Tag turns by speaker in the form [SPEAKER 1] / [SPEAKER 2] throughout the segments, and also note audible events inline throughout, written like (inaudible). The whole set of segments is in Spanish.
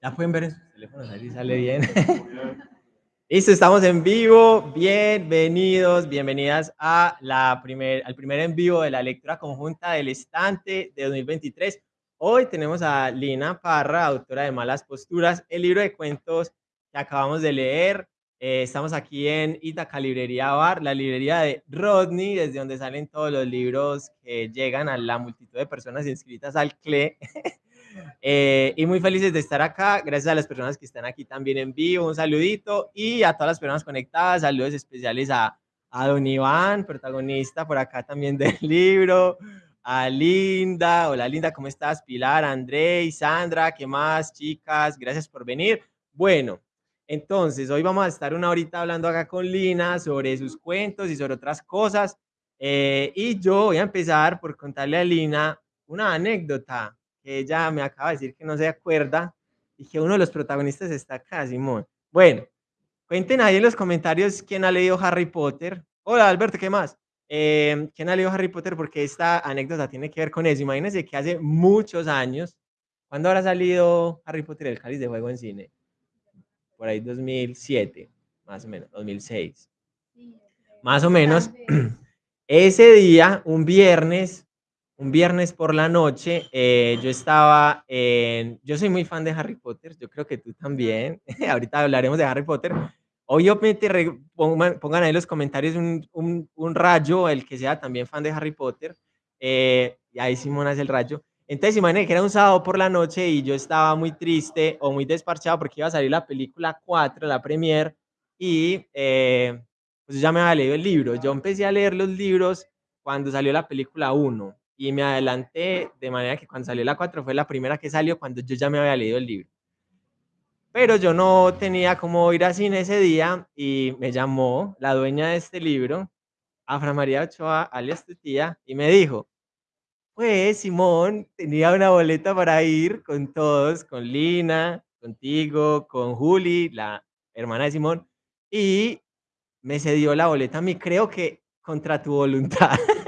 [SPEAKER 1] Ya pueden ver en sus teléfonos, ahí sale bien. (laughs) Listo, estamos en vivo. Bienvenidos, bienvenidas a la primer, al primer en vivo de la lectura conjunta del estante de 2023. Hoy tenemos a Lina Parra, autora de Malas Posturas, el libro de cuentos que acabamos de leer. Eh, estamos aquí en Itaca Librería Bar, la librería de Rodney, desde donde salen todos los libros que llegan a la multitud de personas inscritas al CLE. (laughs) Eh, y muy felices de estar acá. Gracias a las personas que están aquí también en vivo. Un saludito y a todas las personas conectadas. Saludos especiales a, a Don Iván, protagonista por acá también del (laughs) libro. A Linda. Hola Linda, ¿cómo estás? Pilar, André y Sandra. ¿Qué más, chicas? Gracias por venir. Bueno, entonces hoy vamos a estar una horita hablando acá con Lina sobre sus cuentos y sobre otras cosas. Eh, y yo voy a empezar por contarle a Lina una anécdota ella me acaba de decir que no se acuerda y que uno de los protagonistas está acá, Simón. Bueno, cuenten ahí en los comentarios quién ha leído Harry Potter. Hola, Alberto, ¿qué más? Eh, ¿Quién ha leído Harry Potter? Porque esta anécdota tiene que ver con eso. Imagínense que hace muchos años, ¿cuándo habrá salido Harry Potter el cáliz de juego en cine? Por ahí 2007, más o menos, 2006. Más o menos. (clears throat) Ese día, un viernes, un viernes por la noche, eh, yo estaba en, yo soy muy fan de Harry Potter, yo creo que tú también, (laughs) ahorita hablaremos de Harry Potter. Obviamente pongan, pongan ahí en los comentarios un, un, un, rayo, el que sea también fan de Harry Potter, eh, y ahí Simón hace el rayo. Entonces imagínense que era un sábado por la noche y yo estaba muy triste o muy desparchado porque iba a salir la película 4, la premier, y eh, pues ya me había leído el libro. Yo empecé a leer los libros cuando salió la película 1 y me adelanté de manera que cuando salió la 4 fue la primera que salió cuando yo ya me había leído el libro. Pero yo no tenía cómo ir a cine ese día y me llamó la dueña de este libro, Afra María Ochoa, alias tu tía, y me dijo, pues Simón tenía una boleta para ir con todos, con Lina, contigo, con Juli, la hermana de Simón, y me cedió la boleta a mí, creo que contra tu voluntad. (laughs)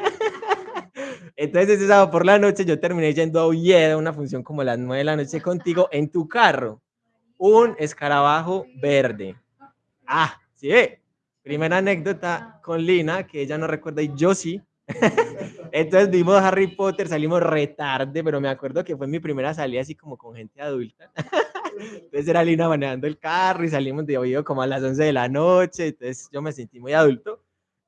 [SPEAKER 1] Entonces ese sábado por la noche yo terminé yendo a Ulleda, una función como las 9 de la noche contigo, en tu carro. Un escarabajo verde. Ah, sí. Primera anécdota con Lina, que ella no recuerda y yo sí. (laughs) Entonces vimos Harry Potter, salimos retarde, pero me acuerdo que fue mi primera salida así como con gente adulta. (laughs) Entonces era Lina manejando el carro y salimos de oído como a las 11 de la noche, entonces yo me sentí muy adulto.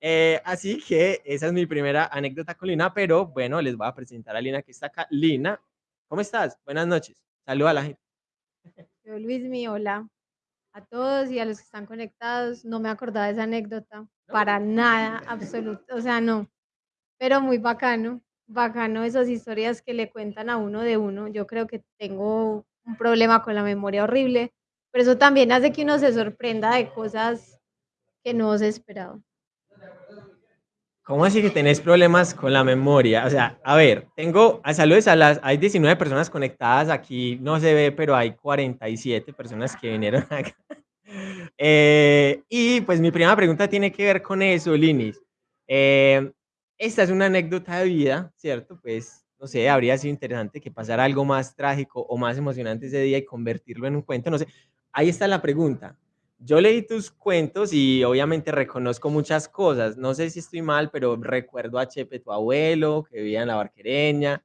[SPEAKER 1] Eh, así que esa es mi primera anécdota con Lina, pero bueno, les voy a presentar a Lina que está acá. Lina, ¿cómo estás? Buenas noches. Saluda a la gente.
[SPEAKER 2] Yo, Luis, mi hola a todos y a los que están conectados. No me acordaba de esa anécdota, para nada, (laughs) absoluto, o sea, no. Pero muy bacano, bacano esas historias que le cuentan a uno de uno. Yo creo que tengo un problema con la memoria horrible, pero eso también hace que uno se sorprenda de cosas que no se esperaba.
[SPEAKER 1] ¿Cómo así que tenés problemas con la memoria? O sea, a ver, tengo, a saludos a las, hay 19 personas conectadas aquí, no se ve, pero hay 47 personas que vinieron (laughs) acá. Eh, y pues mi primera pregunta tiene que ver con eso, Linis. Eh, esta es una anécdota de vida, ¿cierto? Pues, no sé, habría sido interesante que pasara algo más trágico o más emocionante ese día y convertirlo en un cuento, no sé. Ahí está la pregunta yo leí tus cuentos y obviamente reconozco muchas cosas. No sé si estoy mal, pero recuerdo a Chepe, tu abuelo, que vivía en la Barquereña.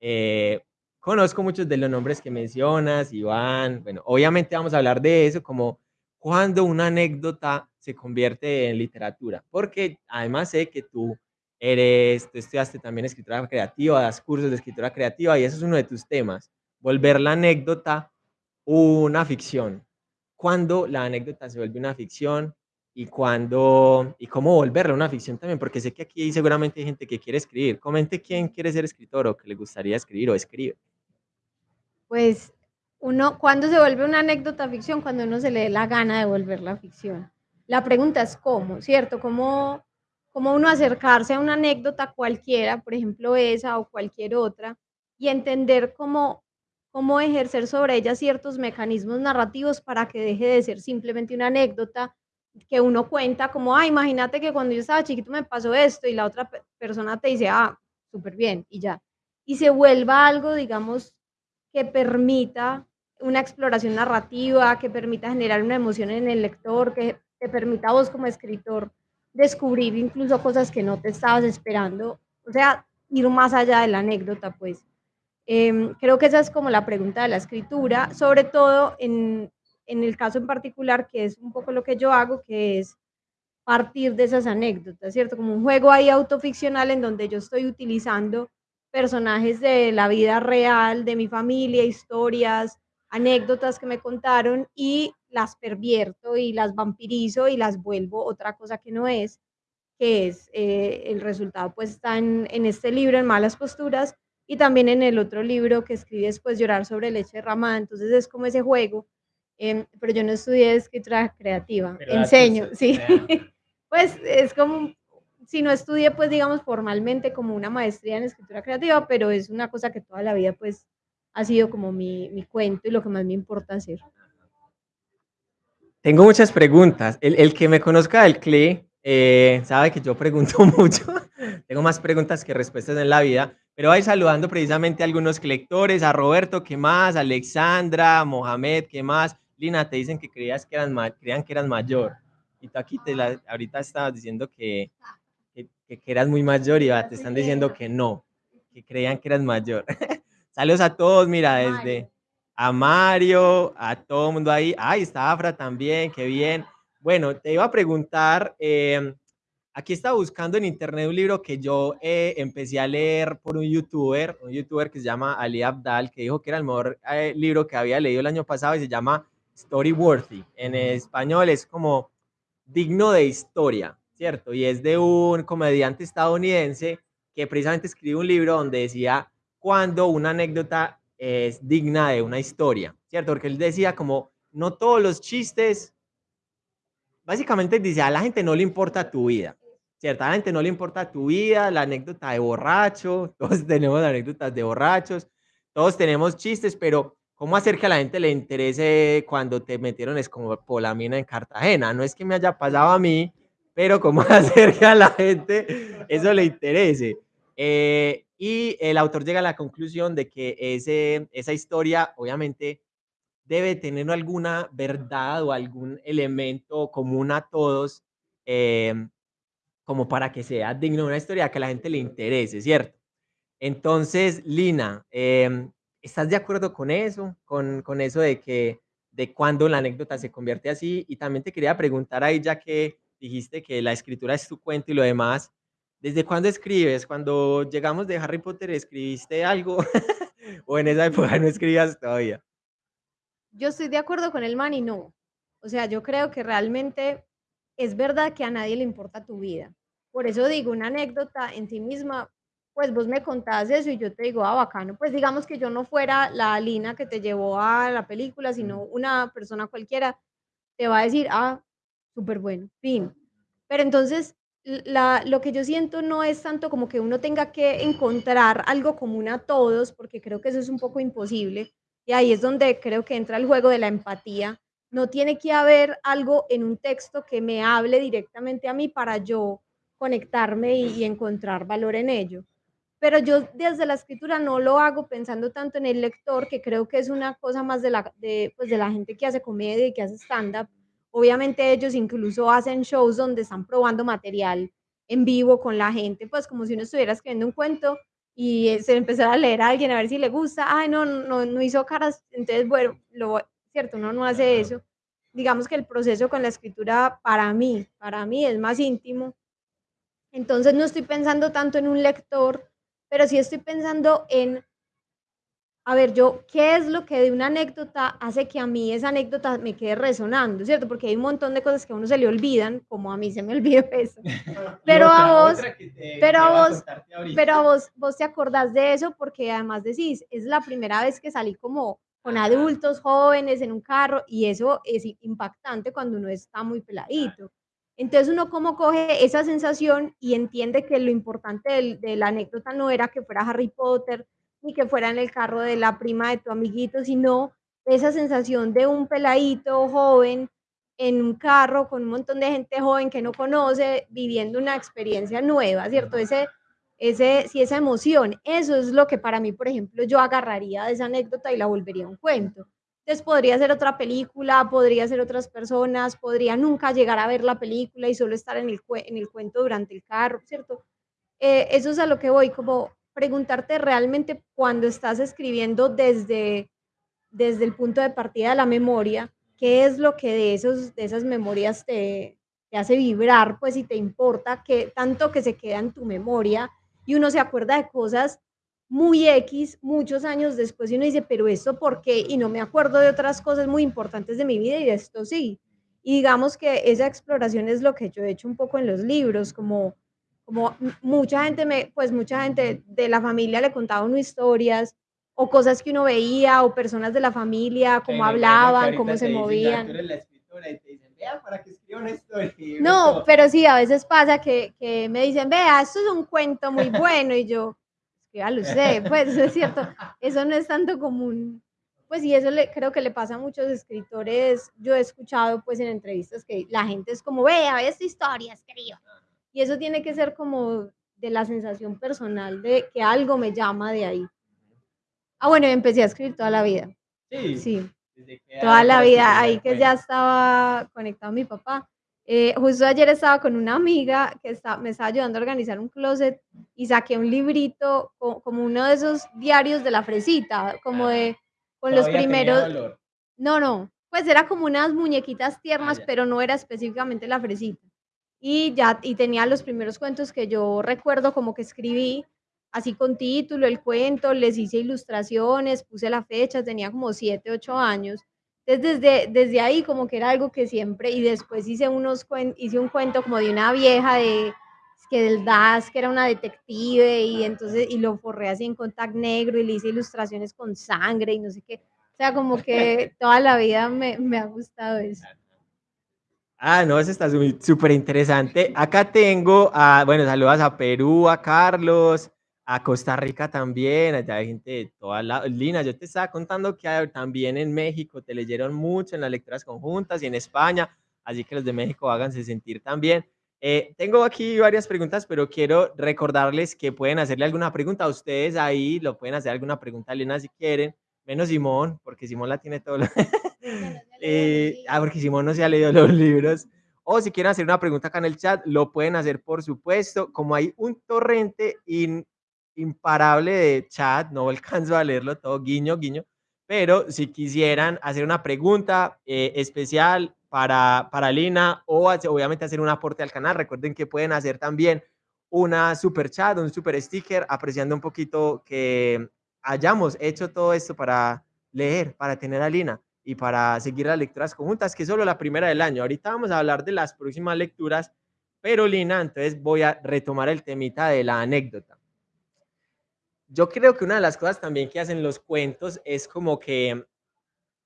[SPEAKER 1] Eh, conozco muchos de los nombres que mencionas, Iván. Bueno, obviamente vamos a hablar de eso, como cuando una anécdota se convierte en literatura. Porque además sé que tú eres, tú estudiaste también escritura creativa, das cursos de escritura creativa y eso es uno de tus temas. Volver la anécdota una ficción cuándo la anécdota se vuelve una ficción y cuándo y cómo volverla una ficción también, porque sé que aquí seguramente hay gente que quiere escribir. Comente quién quiere ser escritor o que le gustaría escribir o escribe.
[SPEAKER 2] Pues uno, ¿cuándo se vuelve una anécdota ficción? Cuando uno se le dé la gana de volverla ficción. La pregunta es cómo, ¿cierto? ¿Cómo, cómo uno acercarse a una anécdota cualquiera, por ejemplo esa o cualquier otra, y entender cómo cómo ejercer sobre ella ciertos mecanismos narrativos para que deje de ser simplemente una anécdota que uno cuenta como, ah, imagínate que cuando yo estaba chiquito me pasó esto y la otra persona te dice, ah, súper bien, y ya. Y se vuelva algo, digamos, que permita una exploración narrativa que permita generar una emoción en el lector, que te permita a vos como escritor descubrir incluso cosas que no te estabas esperando, o sea, ir más allá de la anécdota, pues. Em, creo que esa es como la pregunta de la escritura, sobre todo en, en el caso en particular, que es un poco lo que yo hago, que es partir de esas anécdotas, ¿cierto? Como un juego ahí autoficcional en donde yo estoy utilizando personajes de la vida real, de mi familia, historias, anécdotas que me contaron y las pervierto y las vampirizo y las vuelvo otra cosa que no es, que es eh, el resultado pues está en, en, este libro, en Malas Posturas, y también en el otro libro que escribí después, Llorar sobre leche derramada, entonces es como ese juego, eh, pero yo no estudié escritura creativa, enseño, sí, (laughs) pues es como, si no estudié pues digamos formalmente como una maestría en escritura creativa, pero es una cosa que toda la vida pues ha sido como mi, mi cuento y lo que más me importa hacer.
[SPEAKER 1] Tengo muchas preguntas. El, el que me conozca del CLE eh, sabe que yo pregunto (laughs) mucho. Tengo más preguntas que respuestas en la vida. Pero voy saludando precisamente a algunos lectores, a Roberto, ¿qué más? Alexandra, Mohamed, ¿qué más? Lina, te dicen que creías que eran, creían que eras mayor. Y tú aquí te la, ahorita estabas diciendo que, que, que eras muy mayor y te están diciendo que no, que creían que eras mayor. (laughs) Saludos a todos, mira, desde a Mario, a todo el mundo ahí. Ay, está Afra también, qué bien. Bueno, te iba a preguntar, eh, aquí estaba buscando en internet un libro que yo eh, empecé a leer por un youtuber, un youtuber que se llama Ali Abdal, que dijo que era el mejor eh, libro que había leído el año pasado y se llama Story Worthy. En español es como digno de historia, ¿cierto? Y es de un comediante estadounidense que precisamente escribe un libro donde decía cuando una anécdota es digna de una historia, ¿cierto? Porque él decía como, no todos los chistes, básicamente dice, a la gente no le importa tu vida, la gente no le importa tu vida, la anécdota de borracho, (laughs) todos tenemos anécdotas de borrachos, todos tenemos chistes, pero ¿cómo hacer que a la gente le interese cuando te metieron escopolamina en Cartagena? No es que me haya pasado a mí, pero ¿cómo (laughs) hacer que a la gente eso le interese? Eh, y el autor llega a la conclusión de que ese, esa historia, obviamente, debe tener alguna verdad o algún elemento común a todos, eh, como para que sea digno de una historia que a la gente le interese, ¿cierto? Entonces, Lina, eh, ¿estás de acuerdo con eso? Con, con eso de que de cuando la anécdota se convierte así. Y también te quería preguntar ahí, ya que dijiste que la escritura es tu cuento y lo demás, ¿Desde cuándo escribes? Cuando llegamos de Harry Potter, ¿escribiste algo? (laughs) ¿O en esa época no escribías todavía?
[SPEAKER 2] Yo estoy de acuerdo con el man y no. O sea, yo creo que realmente es verdad que a nadie le importa tu vida. Por eso digo, una anécdota en sí misma, pues vos me contás eso y yo te digo, ah, bacano. Pues digamos que yo no fuera la Lina que te llevó a la película, sino una persona cualquiera, te va a decir, ah, súper bueno, fin. Pero entonces, la, lo que yo siento no es tanto como que uno tenga que encontrar algo común a todos, porque creo que eso es un poco imposible. Y ahí es donde creo que entra el juego de la empatía. No tiene que haber algo en un texto que me hable directamente a mí para yo conectarme y, encontrar valor en ello. Pero yo desde la escritura no lo hago pensando tanto en el lector, que creo que es una cosa más de la, de, pues de la gente que hace comedia y que hace stand-up, Obviamente ellos incluso hacen shows donde están probando material en vivo con la gente, pues como si uno estuviera escribiendo un cuento y se empezara a leer a alguien a ver si le gusta, ay, no, no, no hizo caras, entonces, bueno, lo, cierto, uno no hace eso. Digamos que el proceso con la escritura para mí, para mí es más íntimo. Entonces no estoy pensando tanto en un lector, pero sí estoy pensando en a ver, yo, ¿qué es lo que de una anécdota hace que a mí esa anécdota me quede resonando, ¿cierto? Porque hay un montón de cosas que a uno se le olvidan, como a mí se me (laughs) olvidó eso. (laughs) Pero a vos, pero a vos, pero a vos, vos te acordás de eso porque además decís, es la primera vez que salí como con adultos jóvenes en un carro y eso es impactante cuando uno está muy peladito. Entonces uno como coge esa sensación y entiende que lo importante de, de la anécdota no era que fuera Harry Potter, ni que fuera en el carro de la prima de tu amiguito, sino esa sensación de un peladito joven en un carro con un montón de gente joven que no conoce, viviendo una experiencia nueva, ¿cierto? Ese, ese, si esa emoción, eso es lo que para mí, por ejemplo, yo agarraría de esa anécdota y la volvería un cuento. Entonces podría ser otra película, podría ser otras personas, podría nunca llegar a ver la película y solo estar en el, en el cuento durante el carro, ¿cierto? Eh, eso es a lo que voy, como preguntarte realmente cuando estás escribiendo desde, desde el punto de partida de la memoria, qué es lo que de, esos, de esas memorias te, te hace vibrar, pues si te importa, que tanto que se queda en tu memoria y uno se acuerda de cosas muy X muchos años después y uno dice, pero esto por qué? Y no me acuerdo de otras cosas muy importantes de mi vida y de esto sí. Y digamos que esa exploración es lo que yo he hecho un poco en los libros, como, como mucha gente, me, pues mucha gente de la familia le contaba uno historias o cosas que uno veía o personas de la familia, cómo hablaban, cómo se movían. (laughs) No, pero sí, a veces pasa que, que me dicen, vea, esto es un cuento muy (laughs) bueno y yo, ya lo sé, pues es cierto, eso no es tanto común. Pues y eso le, creo que le pasa a muchos escritores, yo he escuchado pues en entrevistas que la gente es como, vea, ve esta historia, escribo. Y eso tiene que ser como de la sensación personal de que algo me llama de ahí. Ah, bueno, empecé a escribir toda la vida.
[SPEAKER 1] Sí.
[SPEAKER 2] Sí. Toda la vida, ahí que ya estaba conectado mi papá. Eh, justo ayer estaba con una amiga que está, me estaba ayudando a organizar un closet y saqué un librito como uno de esos diarios de la fresita, como de con los primeros. No, no, pues era como unas muñequitas tiernas, ah, pero no era específicamente la fresita. Y ya, y tenía los primeros cuentos que yo recuerdo como que escribí, así con título, el cuento, les hice ilustraciones, puse la fecha, tenía como 7, 8 años entonces, desde, desde ahí como que era algo que siempre, y después hice, unos, hice un cuento como de una vieja de que del DAS, que era una detective, y entonces, y lo forré así en contact negro, y le hice ilustraciones con sangre, y no sé qué. O sea, como que (laughs) toda la vida me, me ha gustado eso.
[SPEAKER 1] Ah, no, eso está súper interesante. Acá tengo, a, bueno, saludos a Perú, a Carlos, a Costa Rica también, allá hay gente de toda la... Lina, yo te estaba contando que también en México te leyeron mucho en las lecturas conjuntas y en España, así que los de México háganse sentir también. Eh, tengo aquí varias preguntas, pero quiero recordarles que pueden hacerle alguna pregunta a ustedes ahí, lo pueden hacer alguna pregunta a Lina si quieren, menos Simón, porque Simón la tiene todo. (laughs) eh, ah, porque Simón no se ha leído los libros. O si quieren hacer una pregunta acá en el chat, lo pueden hacer por supuesto. Como hay un torrente in, imparable de chat, no (laughs) alcanzo a leerlo todo, guiño, guiño, pero si quisieran hacer una pregunta eh, especial para, para Lina o obviamente hacer un aporte al canal, recuerden que pueden hacer también una super chat, un super sticker, apreciando un poquito que hayamos hecho todo esto para leer, para tener a Lina y para seguir las lecturas conjuntas, que es solo la primera del año. Ahorita vamos a hablar de las próximas lecturas, pero Lina, entonces voy a retomar el temita de la anécdota yo creo que una de las cosas también que hacen los cuentos es como que,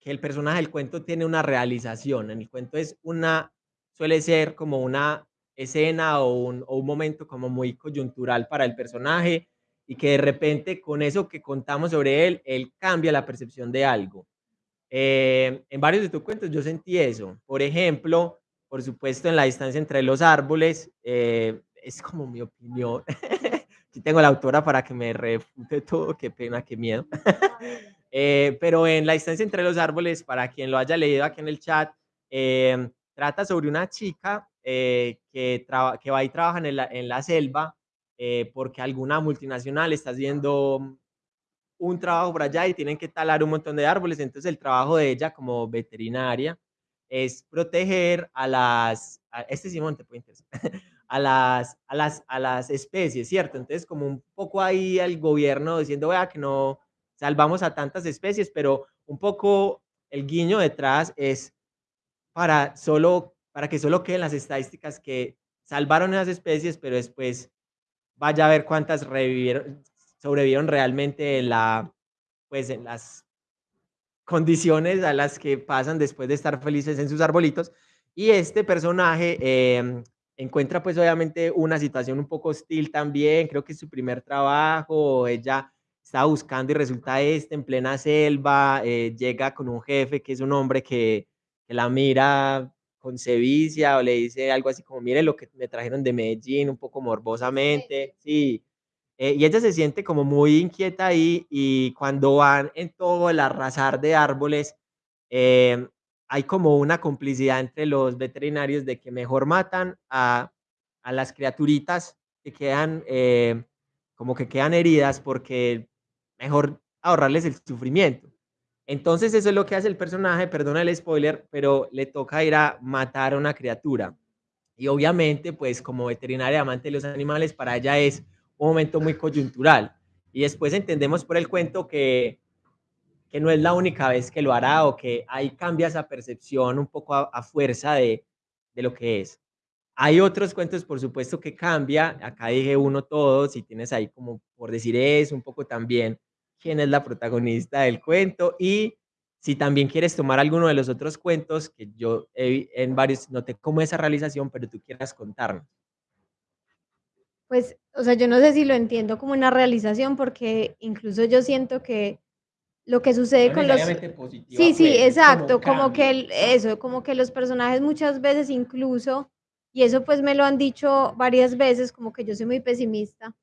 [SPEAKER 1] que el personaje del cuento tiene una realización. En el cuento es una, suele ser como una escena o un, o un momento como muy coyuntural para el personaje y que de repente con eso que contamos sobre él, él cambia la percepción de algo. Eh, en varios de tus cuentos yo sentí eso. Por ejemplo, por supuesto, en la distancia entre los árboles, eh, es como mi opinión. (laughs) tengo la autora para que me refute (laughs) todo, qué pena, qué miedo. (laughs) Eh, pero en La distancia entre los árboles, para quien lo haya leído aquí en el chat, em, trata sobre una chica eh, que, que va y trabaja en la, en la selva eh, porque alguna multinacional está haciendo un trabajo por allá y tienen que talar un montón de árboles. Entonces el trabajo de ella como veterinaria es proteger a las... este Simón te puede interesar (laughs) a las, a las, a las especies, ¿cierto? Entonces, como un poco ahí al gobierno diciendo, vea, que no salvamos a tantas especies, pero un poco el guiño detrás es para, solo, para que solo queden las estadísticas que salvaron esas especies, pero después vaya a ver cuántas revivieron, sobrevivieron realmente en, la, pues en las condiciones a las que pasan después de estar felices en sus arbolitos. Y este personaje eh, encuentra pues obviamente una situación un poco hostil también, creo que es su primer trabajo, ella está buscando y resulta este en plena selva, eh, llega con un jefe que es un hombre que, la mira con sevicia o le dice algo así como, mire lo que me trajeron de Medellín, un poco morbosamente, sí, eh, y ella se siente como muy inquieta ahí y cuando van en todo el arrasar de árboles, eh, hay como una complicidad entre los veterinarios de que mejor matan a, a las criaturitas que quedan, eh, como que quedan heridas porque mejor ahorrarles el sufrimiento. Entonces eso es lo que hace el personaje, perdona el spoiler, pero le toca ir a matar a una criatura. Y obviamente, pues como veterinaria amante de los animales, para ella es un momento muy coyuntural. Y después entendemos por el cuento que, que no es la única vez que lo hará o que ahí cambia esa percepción un poco a, fuerza de, de lo que es. Hay otros cuentos, por supuesto, que cambia. Acá dije uno todos y tienes ahí como por decir eso, un poco también quién es la protagonista del cuento y si también quieres tomar alguno de los otros cuentos, que yo he, en varios noté cómo esa realización, pero tú quieras contarnos.
[SPEAKER 2] Pues, o sea, yo no sé si lo entiendo como una realización, porque incluso yo siento que lo que sucede
[SPEAKER 1] No
[SPEAKER 2] con los...
[SPEAKER 1] positiva,
[SPEAKER 2] Sí, sí,
[SPEAKER 1] pues, como
[SPEAKER 2] exacto, como que el eso, como que los personajes muchas veces incluso, y eso, pues, me lo han dicho varias veces, como que yo soy muy pesimista,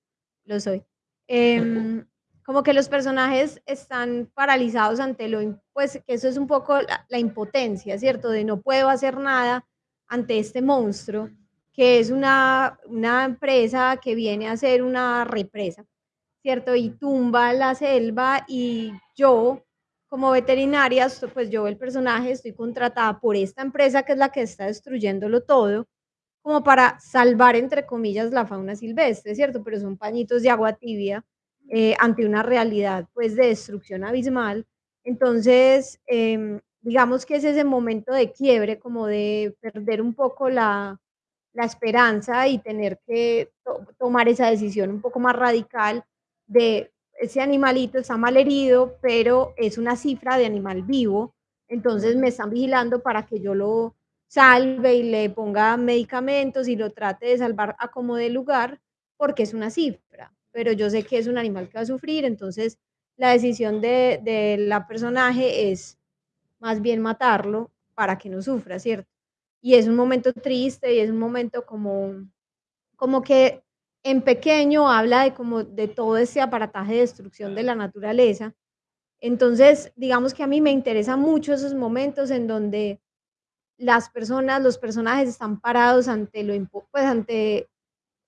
[SPEAKER 2] lo soy, em, (laughs) como que los personajes están paralizados ante lo pues, que eso es un poco la la impotencia, ¿cierto? De no puedo hacer nada ante este monstruo, que es una una empresa que viene a hacer una represa, ¿cierto? Y tumba la selva, y yo, como veterinaria, pues, yo, el personaje, estoy contratada por esta empresa, que es la que está destruyéndolo todo, como para salvar, entre comillas, la fauna silvestre, ¿cierto? Pero son pañitos de agua tibia, eh, ante una realidad, pues, de destrucción abismal. Entonces, em, digamos que es ese momento de quiebre, como de perder un poco la la esperanza y tener que to tomar esa decisión un poco más radical de ese animalito está malherido, pero es una cifra de animal vivo, entonces me están vigilando para que yo lo salve y le ponga medicamentos y lo trate de salvar a como dé lugar, porque es una cifra, pero yo sé que es un animal que va a sufrir, entonces la decisión de de la personaje es más bien matarlo para que no sufra, ¿cierto? Y es un momento triste y es un momento como como que en pequeño habla de como de todo ese aparataje de destrucción de la naturaleza. Entonces, digamos que a mí me interesan mucho esos momentos en donde las personas, los personajes están parados ante lo pues, ante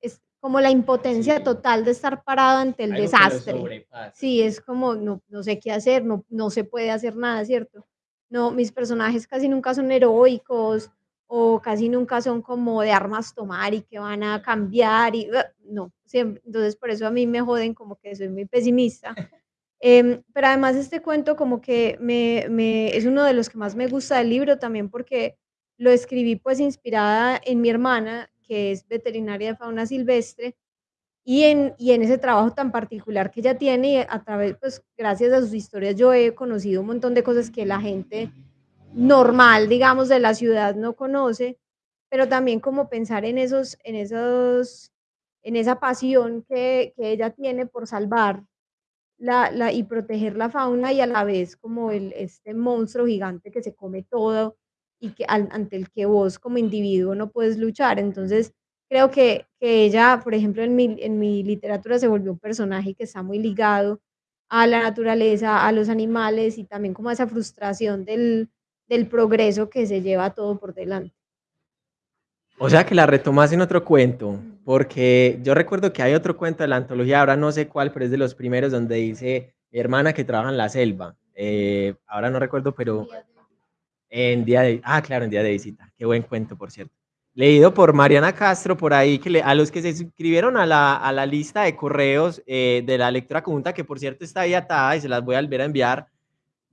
[SPEAKER 2] es como la impotencia
[SPEAKER 1] Sí.
[SPEAKER 2] total de estar parado ante el
[SPEAKER 1] Algo
[SPEAKER 2] desastre. Sí, es como no no sé qué hacer, no no se puede hacer nada, ¿cierto? No, mis personajes casi nunca son heroicos, o casi nunca son como de armas tomar y que van a cambiar y no, siem entonces, por eso a mí me joden como que soy muy pesimista. (laughs) Em, pero además este cuento como que me me es uno de los que más me gusta del libro, también porque lo escribí, pues, inspirada en mi hermana, que es veterinaria de fauna silvestre, y en y en ese trabajo tan particular que ella tiene, y a través, pues, gracias a sus historias, yo he conocido un montón de cosas que la gente normal, digamos, de la ciudad no conoce, pero también como pensar en esos en esos en esa pasión que que ella tiene por salvar la la y proteger la fauna, y a la vez como el este monstruo gigante que se come todo, y que an ante el que vos como individuo no puedes luchar. Entonces, creo que que ella, por ejemplo, en mi en mi literatura se volvió un personaje que está muy ligado a la naturaleza, a los animales, y también como esa frustración del del progreso que se lleva todo por delante.
[SPEAKER 1] O sea, que la retomas en otro cuento, porque yo recuerdo que hay otro cuento de la antología, ahora no sé cuál, pero es de los primeros donde dice: "Mi hermana que trabaja en la selva", eh, ahora no recuerdo, pero en día de ah, claro, en día de visita, qué buen cuento, por cierto. Leído por Mariana Castro, por ahí, que le a los que se suscribieron a la a la lista de correos, eh, de la lectura conjunta, que por cierto está ahí atada y se las voy a volver a enviar,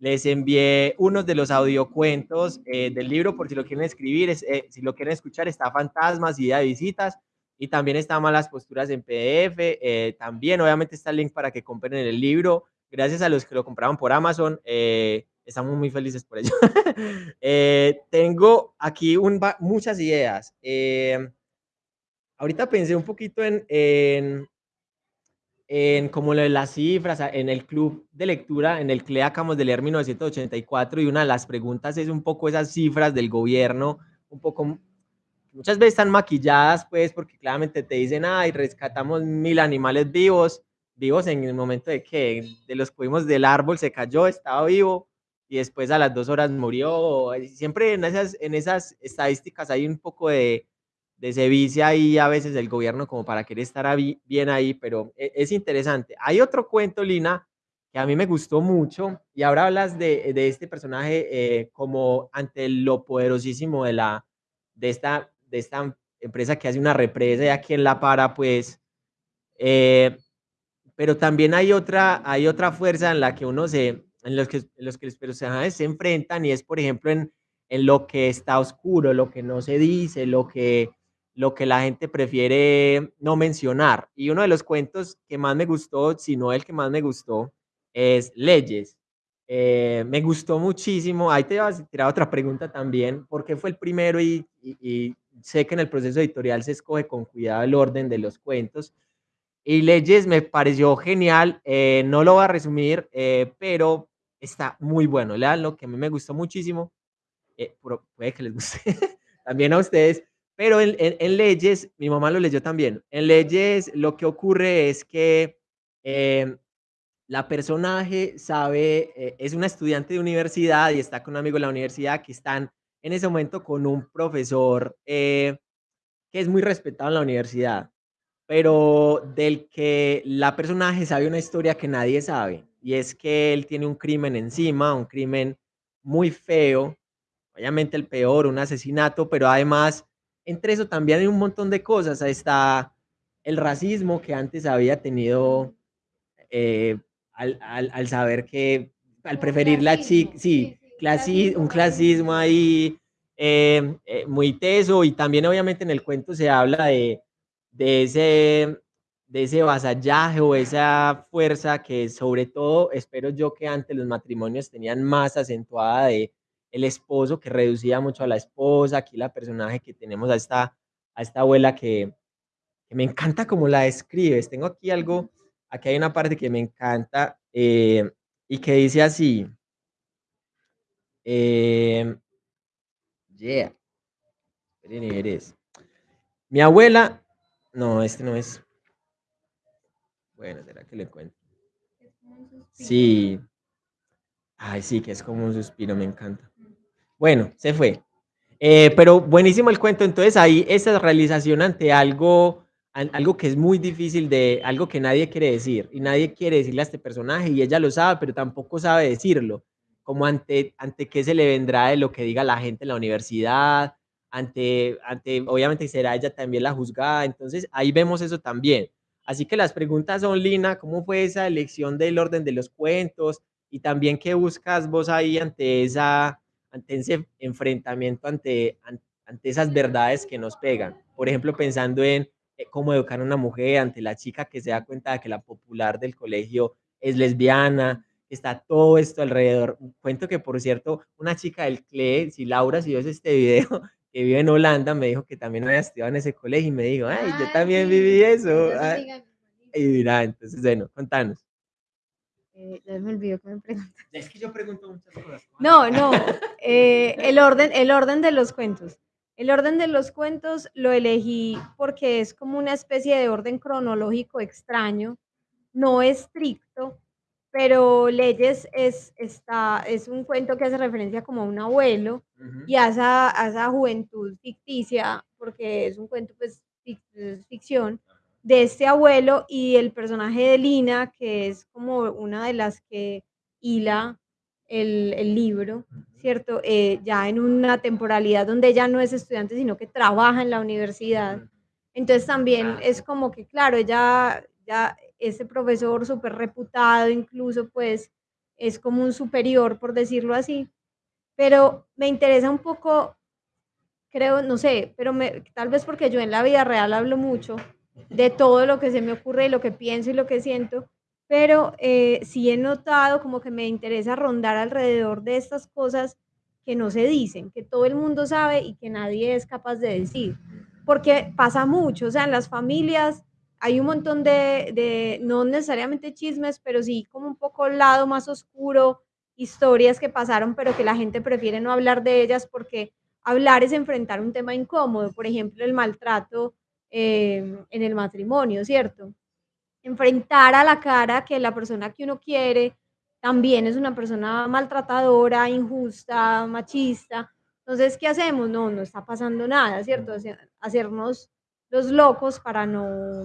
[SPEAKER 1] les envié unos de los audiocuentos, eh, del libro, por si lo quieren escribir, es, eh, si lo quieren escuchar, está Fantasmas y Día de Visitas, y también está Malas Posturas en PDF, eh, también obviamente está el link para que compren el libro, gracias a los que lo compraron por Amazon, eh, estamos muy felices por ello. (laughs) Tengo aquí muchas ideas, ahorita pensé un poquito en en como las cifras, en el club de lectura, en el CLE acabamos de leer 1984, y una de las preguntas es un poco esas cifras del gobierno, un poco muchas veces están maquilladas, pues, porque claramente te dicen: "Ay, rescatamos 1000 animales vivos", vivos en el momento de que, de los que vimos del árbol se cayó, estaba vivo, y después a las dos horas murió. Siempre en esas, en esas estadísticas hay un poco de se vicia ahí a veces el gobierno como para querer estar bien ahí, pero e, es interesante. Hay otro cuento, Lina, que a mí me gustó mucho, y ahora hablas de, de este personaje eh, como ante lo poderosísimo de, la, de, esta, de esta empresa que hace una represa y a quien la para, pues, eh, pero también hay otra, hay otra fuerza en la que uno se, en los que, en los que los personajes se enfrentan y es, por ejemplo, en, en lo que está oscuro, lo que no se dice, lo que, lo que la gente prefiere no mencionar. Y uno de los cuentos que más me gustó, si no el que más me gustó, es Leyes. Eh, me gustó muchísimo. Ahí te vas a tirar otra pregunta también, porque fue el primero y, y, sé que en el proceso editorial se escoge con cuidado el orden de los cuentos. Y Leyes me pareció genial, eh, no lo voy a resumir, eh, pero está muy bueno, lo que a mí me gustó muchísimo, eh, puede que les guste (laughs) también a ustedes, pero en, en, en, Leyes, mi mamá lo leyó también, en Leyes lo que ocurre es que em, la personaje sabe, es una estudiante de universidad y está con un amigo de la universidad que están en ese momento con un profesor que es muy respetado en la universidad pero del que la personaje sabe una historia que nadie sabe, y es que él tiene un crimen encima, un crimen muy feo, obviamente el peor, un asesinato, pero además entre eso también hay un montón de cosas, ahí está el racismo que antes había tenido eh, al, al, al, saber que, al preferir la chica, sí, clasi un clasismo ahí eh, eh, muy teso, y también obviamente en el cuento se habla de de ese, de ese vasallaje o esa fuerza que sobre todo espero yo que antes los matrimonios tenían más acentuada de el esposo que reducía mucho a la esposa, aquí la personaje que tenemos a esta, a esta abuela que, que me encanta como la describes, tengo aquí algo, aquí hay una parte que me encanta eh, y que dice así, eh, yeah, mi abuela no, este no es. Bueno, ¿será que le cuento? Sí. Ay, sí, que es como un suspiro, me encanta. Bueno, se fue. Eh, pero buenísimo el cuento. Entonces ahí esa realización ante algo, algo que es muy difícil de, algo que nadie quiere decir y nadie quiere decirle a este personaje y ella lo sabe, pero tampoco sabe decirlo. Como ante, ante qué se le vendrá de lo que diga la gente en la universidad, ante, ante, obviamente será ella también la juzgada, entonces ahí vemos eso también. Así que las preguntas son, Lina, ¿cómo fue esa elección del orden de los cuentos? Y también, ¿qué buscas vos ahí ante, esa, ante ese enfrentamiento, ante, ante esas verdades que nos pegan? Por ejemplo, pensando en eh, cómo educar a una mujer ante la chica que se da cuenta de que la popular del colegio es lesbiana, está todo esto alrededor. Cuento que, por cierto, una chica del CLE, si Laura, si ves este video, (laughs) que vive en Holanda, me dijo que también había estudiado en ese colegio y me dijo, ay, yo también viví eso. Ah, y mira, entonces, bueno, contanos.
[SPEAKER 2] Eh, ya me olvidó que me preguntas. (laughs)
[SPEAKER 1] Es que yo pregunto muchas cosas.
[SPEAKER 2] No, no, eh, el, orden, el orden de los cuentos. El orden de los cuentos lo elegí porque es como una especie de orden cronológico extraño, no estricto, pero Leyes es, está, es un cuento que hace referencia como a un abuelo y a esa, a esa, juventud ficticia, porque es un cuento, pues, ficción, de este abuelo y el personaje de Lina, que es como una de las que hila el, el libro, ¿cierto? Eh, ya en una temporalidad donde ella no es estudiante, sino que trabaja en la universidad. Entonces también es como que, claro, ella ya ese profesor súper reputado, incluso pues es como un superior, por decirlo así. Pero me interesa un poco, creo, no sé, pero me, tal vez porque yo en la vida real hablo mucho de todo lo que se me ocurre, lo que pienso y lo que siento, pero eh, sí he notado como que me interesa rondar alrededor de estas cosas que no se dicen, que todo el mundo sabe y que nadie es capaz de decir. Porque pasa mucho, o sea, en las familias hay un montón de, de, no necesariamente chismes, pero sí como un poco el lado más oscuro, historias que pasaron, pero que la gente prefiere no hablar de ellas porque hablar es enfrentar un tema incómodo, por ejemplo, el maltrato eh, en el matrimonio, ¿cierto? Enfrentar a la cara que la persona que uno quiere también es una persona maltratadora, injusta, machista. Entonces, ¿qué hacemos? No, no está pasando nada, ¿cierto? Hacernos los locos para no,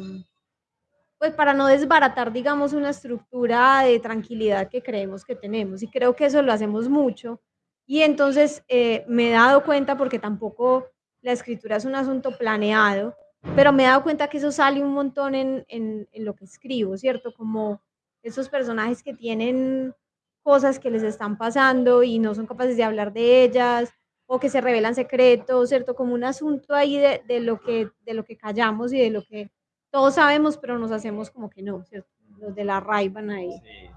[SPEAKER 2] pues para no desbaratar, digamos, una estructura de tranquilidad que creemos que tenemos. Y creo que eso lo hacemos mucho. Y entonces eh, me he dado cuenta, porque tampoco la escritura es un asunto planeado, pero me he dado cuenta que eso sale un montón en, en, en lo que escribo, ¿cierto? Como esos personajes que tienen cosas que les están pasando y no son capaces de hablar de ellas, o que se revelan secretos, ¿cierto? Como un asunto ahí de, de, lo, que, de lo que callamos y de lo que todos sabemos, pero nos hacemos como que no, ¿cierto? Los de la van ahí. Sí.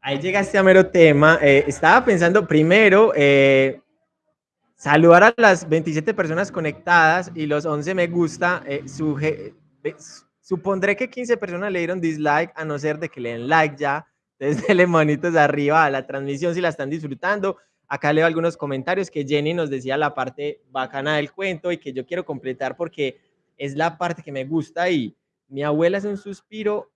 [SPEAKER 1] Ahí llegaste a mero tema. Eh, estaba pensando primero eh, saludar a las 27 personas conectadas y los 11 me gusta. Eh, supondré que 15 personas le dieron dislike, a no ser de que le den like ya. (laughs) Entonces, denle manitos arriba a la transmisión si la están disfrutando. Acá leo algunos comentarios que Jenny nos decía la parte bacana del cuento y que yo quiero completar porque es la parte que me gusta y mi abuela es un suspiro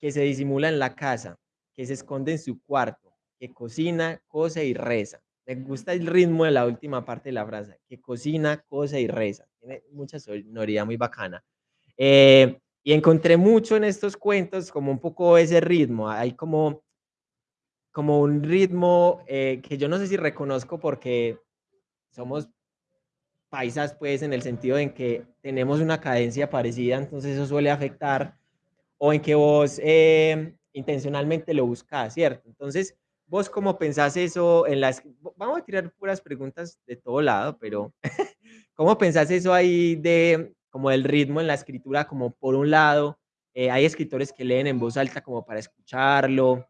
[SPEAKER 1] que se disimula en la casa, que se esconde en su cuarto, que cocina, cose y reza. Me gusta el ritmo de la última parte de la frase, que cocina, cose y reza. Tiene mucha sonoridad muy bacana. Eh, y encontré mucho en estos cuentos como un poco ese ritmo. Hay como, como un ritmo eh, que yo no sé si reconozco porque somos paisas, pues, en el sentido en que tenemos una cadencia parecida, entonces eso suele afectar, o en que vos eh, intencionalmente lo buscas, ¿cierto? Entonces, vos cómo pensás eso en las... Vamos a tirar puras preguntas de todo lado, pero (laughs) ¿cómo pensás eso ahí de como el ritmo en la escritura, como por un lado, eh, hay escritores que leen en voz alta como para escucharlo,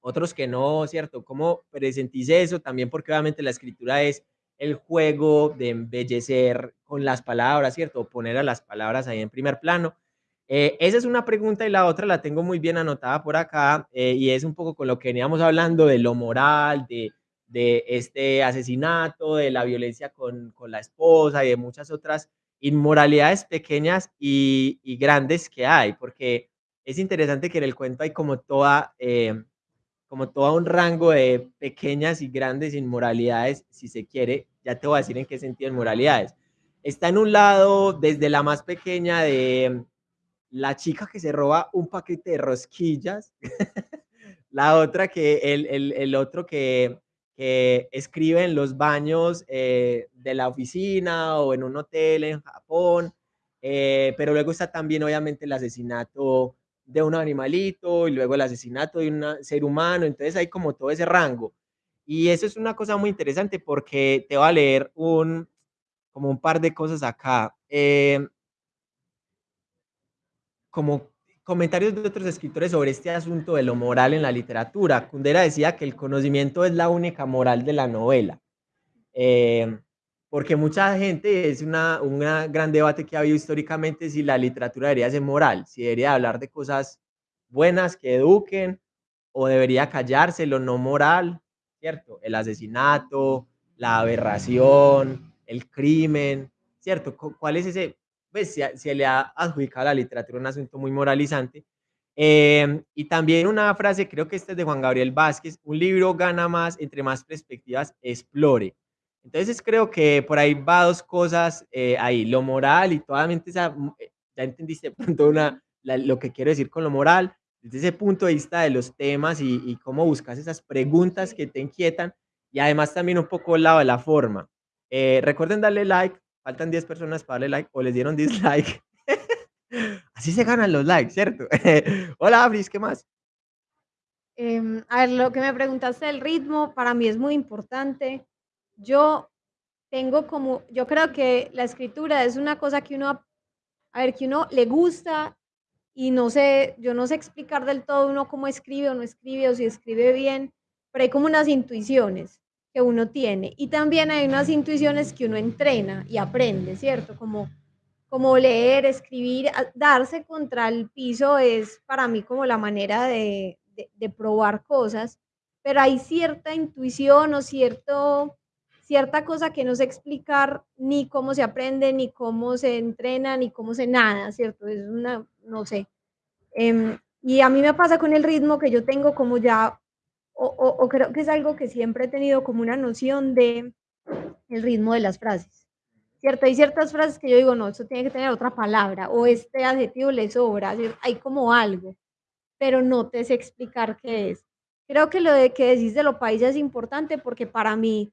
[SPEAKER 1] otros que no, ¿cierto? ¿Cómo presentís eso? También porque obviamente la escritura es el juego de embellecer con las palabras, ¿cierto? Poner a las palabras ahí en primer plano. Eh, esa es una pregunta y la otra la tengo muy bien anotada por acá eh, y es un poco con lo que veníamos hablando de lo moral, de, de este asesinato, de la violencia con, con, la esposa y de muchas otras inmoralidades pequeñas y, grandes que hay, porque es interesante que en el cuento hay como toda... Eh, como todo un rango de pequeñas y grandes inmoralidades, si se quiere, ya te voy a decir en qué sentido inmoralidades. Está en un lado desde la más pequeña de la chica que se roba un paquete de rosquillas, (laughs) la otra que el, el, el otro que, que, escribe en los baños eh, de la oficina o en un hotel en Japón, eh, pero luego está también obviamente el asesinato de un animalito y luego el asesinato de un ser humano, entonces hay como todo ese rango. Y eso es una cosa muy interesante porque te va a leer un, como un par de cosas acá. Eh, como comentarios de otros escritores sobre este asunto de lo moral en la literatura. Kundera decía que el conocimiento es la única moral de la novela. Eh, porque mucha gente, es un gran debate que ha habido históricamente si la literatura debería ser moral, si debería hablar de cosas buenas que eduquen o debería callarse lo no moral, ¿cierto? El asesinato, la aberración, el crimen, ¿cierto? ¿Cuál es ese? Pues se, le ha adjudicado a la literatura un asunto muy moralizante. Eh, y también una frase, creo que esta es de Juan Gabriel Vázquez, un libro gana más entre más perspectivas, explore. Entonces creo que por ahí va dos cosas eh, ahí, lo moral y totalmente esa, mm, eh, ya entendiste pronto una, la, lo que quiero decir con lo moral, desde ese punto de vista de los temas y, y, cómo buscas esas preguntas que te inquietan y además también un poco el lado de la forma. Eh, recuerden darle like, faltan 10 personas para darle like o les dieron (laughs) dislike. Así se ganan los likes, ¿cierto? (laughs) Hola, Abris, ¿qué más?
[SPEAKER 2] Eh, a ver, lo que me preguntaste del ritmo, para mí es muy importante yo tengo como, yo creo que la escritura es una cosa que uno, a ver, que uno le gusta y no sé, yo no sé explicar del todo uno cómo escribe o no escribe o si escribe bien, pero hay como unas intuiciones que uno tiene y también hay unas intuiciones que uno entrena y aprende, ¿cierto? Como, como leer, escribir, darse contra el piso es para mí como la manera de, de, probar cosas, pero hay cierta intuición o cierto cierta cosa que no sé explicar ni cómo se aprende, ni cómo se entrena, ni cómo se nada, ¿cierto? Es una, no sé. Eh, y a mí me pasa con el ritmo que yo tengo como ya o, o, o creo que es algo que siempre he tenido como una noción de el ritmo de las frases. ¿Cierto? Hay ciertas frases que yo digo, no, eso tiene que tener otra palabra, o este adjetivo le sobra, hay como algo, pero no te sé explicar qué es. Creo que lo de que decís de lo paisa es importante porque para mí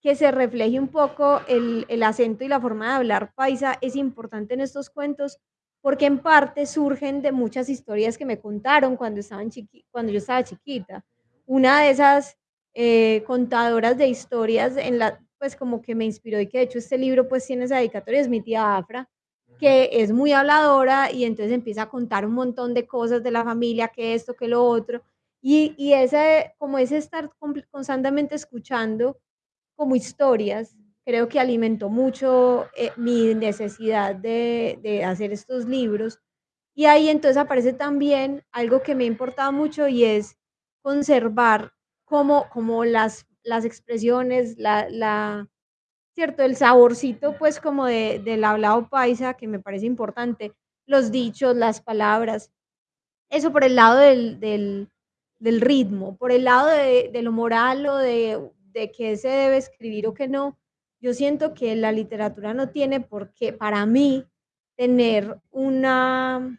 [SPEAKER 2] que se refleje un poco el, el acento y la forma de hablar paisa es importante en estos cuentos porque en parte surgen de muchas historias que me contaron cuando, estaban chiqui cuando yo estaba chiquita. Una de esas eh, contadoras de historias en la, pues como que me inspiró y que de hecho este libro pues tiene esa dedicatoria, es mi tía Afra, que es muy habladora y entonces empieza a contar un montón de cosas de la familia, que esto, que lo otro, y, y ese, como ese estar constantemente escuchando como historias, creo que alimentó mucho eh, mi necesidad de, de hacer estos libros. Y ahí entonces aparece también algo que me ha importado mucho y es conservar como, como las, las expresiones, la, la, ¿cierto? El saborcito, pues, como de, del hablado paisa, que me parece importante, los dichos, las palabras, eso por el lado del, del, del ritmo, por el lado de, de, lo moral o de, de qué se debe escribir o qué no, yo siento que la literatura no tiene por qué, para mí, tener una,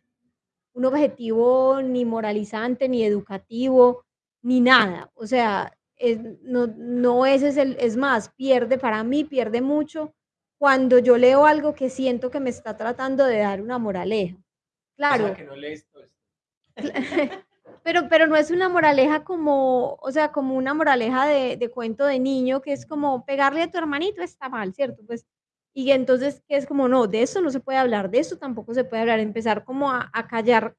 [SPEAKER 2] un objetivo ni moralizante, ni educativo, ni nada. O sea, es, no, no ese es el, es más, pierde, para mí pierde mucho cuando yo leo algo que siento que me está tratando de dar una moraleja. Claro.
[SPEAKER 1] O sea, que no lees todo esto. (laughs)
[SPEAKER 2] pero, pero no es una moraleja como, o sea, como una moraleja de, de, cuento de niño, que es como pegarle a tu hermanito está mal, ¿cierto? Pues, y entonces, que es como, no, de eso no se puede hablar, de eso tampoco se puede hablar, empezar como a, a callar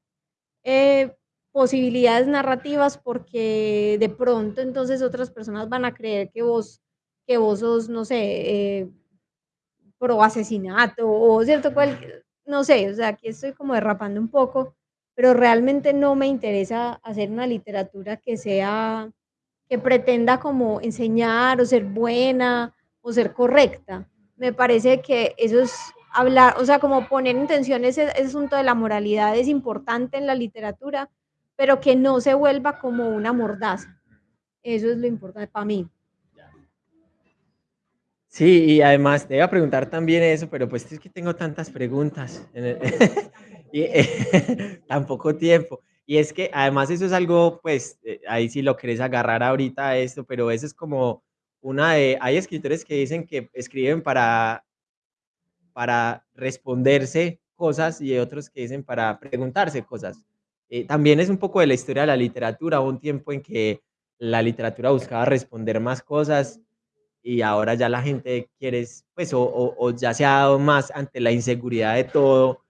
[SPEAKER 2] eh, posibilidades narrativas porque de pronto entonces otras personas van a creer que vos, que vos sos, no sé, eh, pro asesinato o cierto, cual, no sé, o sea, aquí estoy como derrapando un poco, pero realmente no me interesa hacer una literatura que sea, que pretenda como enseñar o ser buena o ser correcta. Me parece que eso es hablar, o sea, como poner en tensión ese, ese asunto de la moralidad es importante en la literatura, pero que no se vuelva como una mordaza. Eso es lo importante para mí.
[SPEAKER 1] Sí, y además te iba a preguntar también eso, pero pues es que tengo tantas preguntas en el, (laughs) y eh, (laughs) tan poco tiempo. Y es que además eso es algo, pues, eh, ahí sí lo querés agarrar ahorita a esto, pero eso es como una de, hay escritores que dicen que escriben para, para responderse cosas y otros que dicen para preguntarse cosas. Eh, también es un poco de la historia de la literatura, un tiempo en que la literatura buscaba responder más cosas y ahora ya la gente quiere, pues, o ya se ha dado más ante la inseguridad de todo,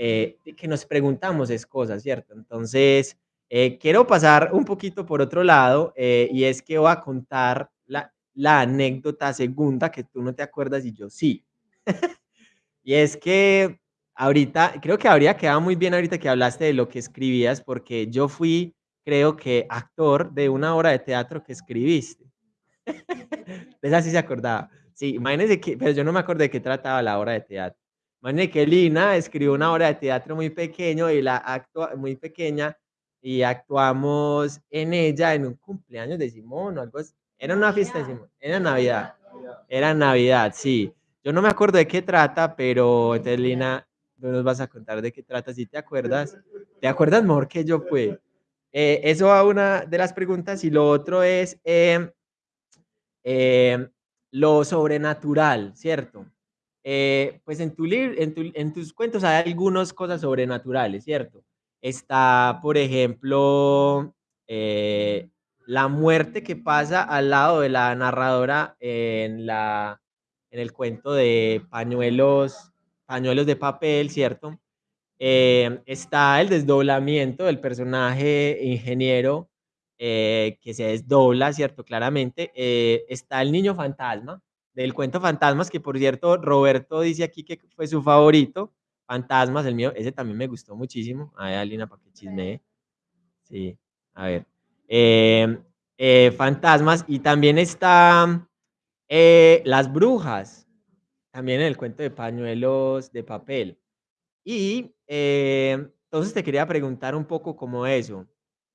[SPEAKER 1] eh, que nos preguntamos es cosas, ¿cierto? Entonces, eh, quiero pasar un poquito por otro lado, eh, y es que voy a contar la, la anécdota segunda que tú no te acuerdas y yo sí. (laughs) y es que ahorita, creo que habría quedado muy bien ahorita que hablaste de lo que escribías, porque yo fui, creo que, actor de una obra de teatro que escribiste. de (laughs) esa sí se acordaba. Sí, imagínense que, pero yo no me acuerdo de qué trataba la obra de teatro. Imagínense que Lina escribió una obra de teatro muy pequeño y la actua, muy pequeña y actuamos en ella en un cumpleaños de Simón o algo así. Era una fiesta de Simón, era Navidad. Era Navidad, sí. Yo no me acuerdo de qué trata, pero entonces Lina, tú nos vas a contar de qué trata, si te acuerdas. ¿Te acuerdas mejor que yo, pues? Eh, eso va una de las preguntas y lo otro es... Eh, eh, lo sobrenatural, ¿cierto? Eh, pues en, tu en, tu, en tus cuentos hay algunas cosas sobrenaturales, ¿cierto? Está, por ejemplo, eh, la muerte que pasa al lado de la narradora en el cuento de pañuelos, pañuelos de papel, ¿cierto? Eh, está el desdoblamiento del personaje ingeniero eh, que se desdobla, ¿cierto? Claramente. Eh, está el niño fantasma, del cuento Fantasmas, que por cierto, Roberto dice aquí que fue su favorito. Fantasmas, el mío, ese también me gustó muchísimo. A ver, Alina, para que chisme. Sí, a ver. Eh, fantasmas, y también está Las Brujas, también en el cuento de pañuelos de papel. Y entonces te quería preguntar un poco como eso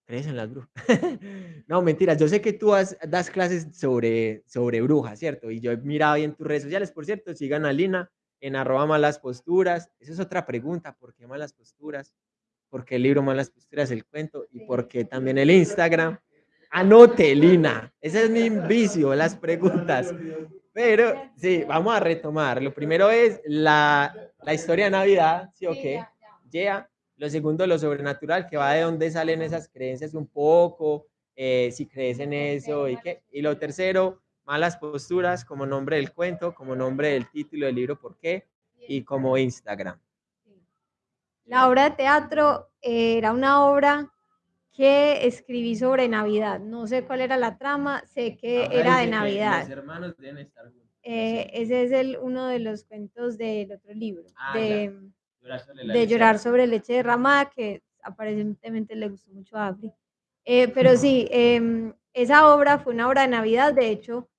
[SPEAKER 1] crees en las brujas? (laughs) no, mentiras, yo sé que tú das clases sobre, sobre brujas, ¿cierto? Y yo he mirado ahí en tus redes sociales, por cierto, sigan a Lina en arroba malas posturas. Esa es otra pregunta, ¿por qué malas posturas? ¿Por qué el libro Malas Posturas, el cuento? ¿Y por qué también el Instagram? Anote, Lina. Ese es mi vicio, las preguntas. Pero sí, vamos a retomar. Lo primero es la, la historia de Navidad, ¿sí o qué? Yeah. Lo segundo, lo sobrenatural, que va de dónde salen esas creencias un poco, eh, si crees en eso y qué. Y lo tercero, malas posturas como nombre del cuento, como nombre del título del libro, ¿por qué? Y como Instagram.
[SPEAKER 2] La obra de teatro era una obra que escribí sobre Navidad. No sé cuál era la trama, sé que era de Navidad.
[SPEAKER 1] Los hermanos deben estar
[SPEAKER 2] eh, ese es el, uno de los cuentos del otro libro, ah, de, de Llorar sobre leche derramada, que aparentemente le gustó mucho a Afri. Eh, pero (laughs) sí, em, esa obra fue una obra de Navidad, de hecho,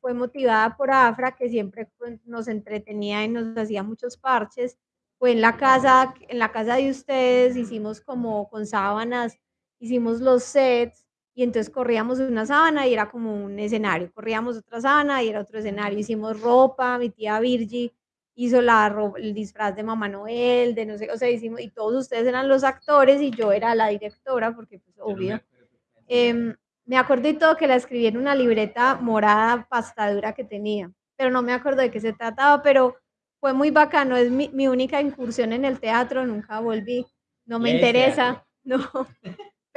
[SPEAKER 2] fue motivada por Afra, que siempre nos entretenía y nos hacía muchos parches. Fue en la casa, en la casa de ustedes, hicimos como con sábanas, hicimos los sets, y entonces corríamos una sábana y era como un escenario, corríamos otra sábana y era otro escenario, hicimos ropa, mi tía Virgi hizo la, el disfraz de Mamá Noel, de no sé, o sea, hicimos, y todos ustedes eran los actores y yo era la directora, porque pues obvio. Em, me acuerdo y todo que la escribí en una libreta morada pastadura que tenía, pero no me acuerdo de qué se trataba, pero fue muy bacano, es mi, mi única incursión en el teatro, nunca volví, no me interesa, (laughs) no,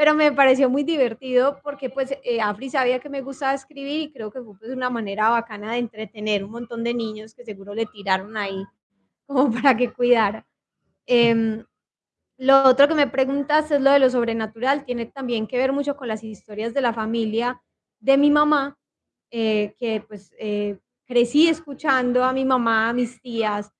[SPEAKER 2] pero me pareció muy divertido porque pues eh, Afri sabía que me gustaba escribir y creo que fue pues una manera bacana de entretener un montón de niños que seguro le tiraron ahí como para que cuidara. Em, lo otro que me preguntas es lo de lo sobrenatural, tiene también que ver mucho con las historias de la familia de mi mamá, eh, que pues eh, crecí escuchando a mi mamá, a mis tías,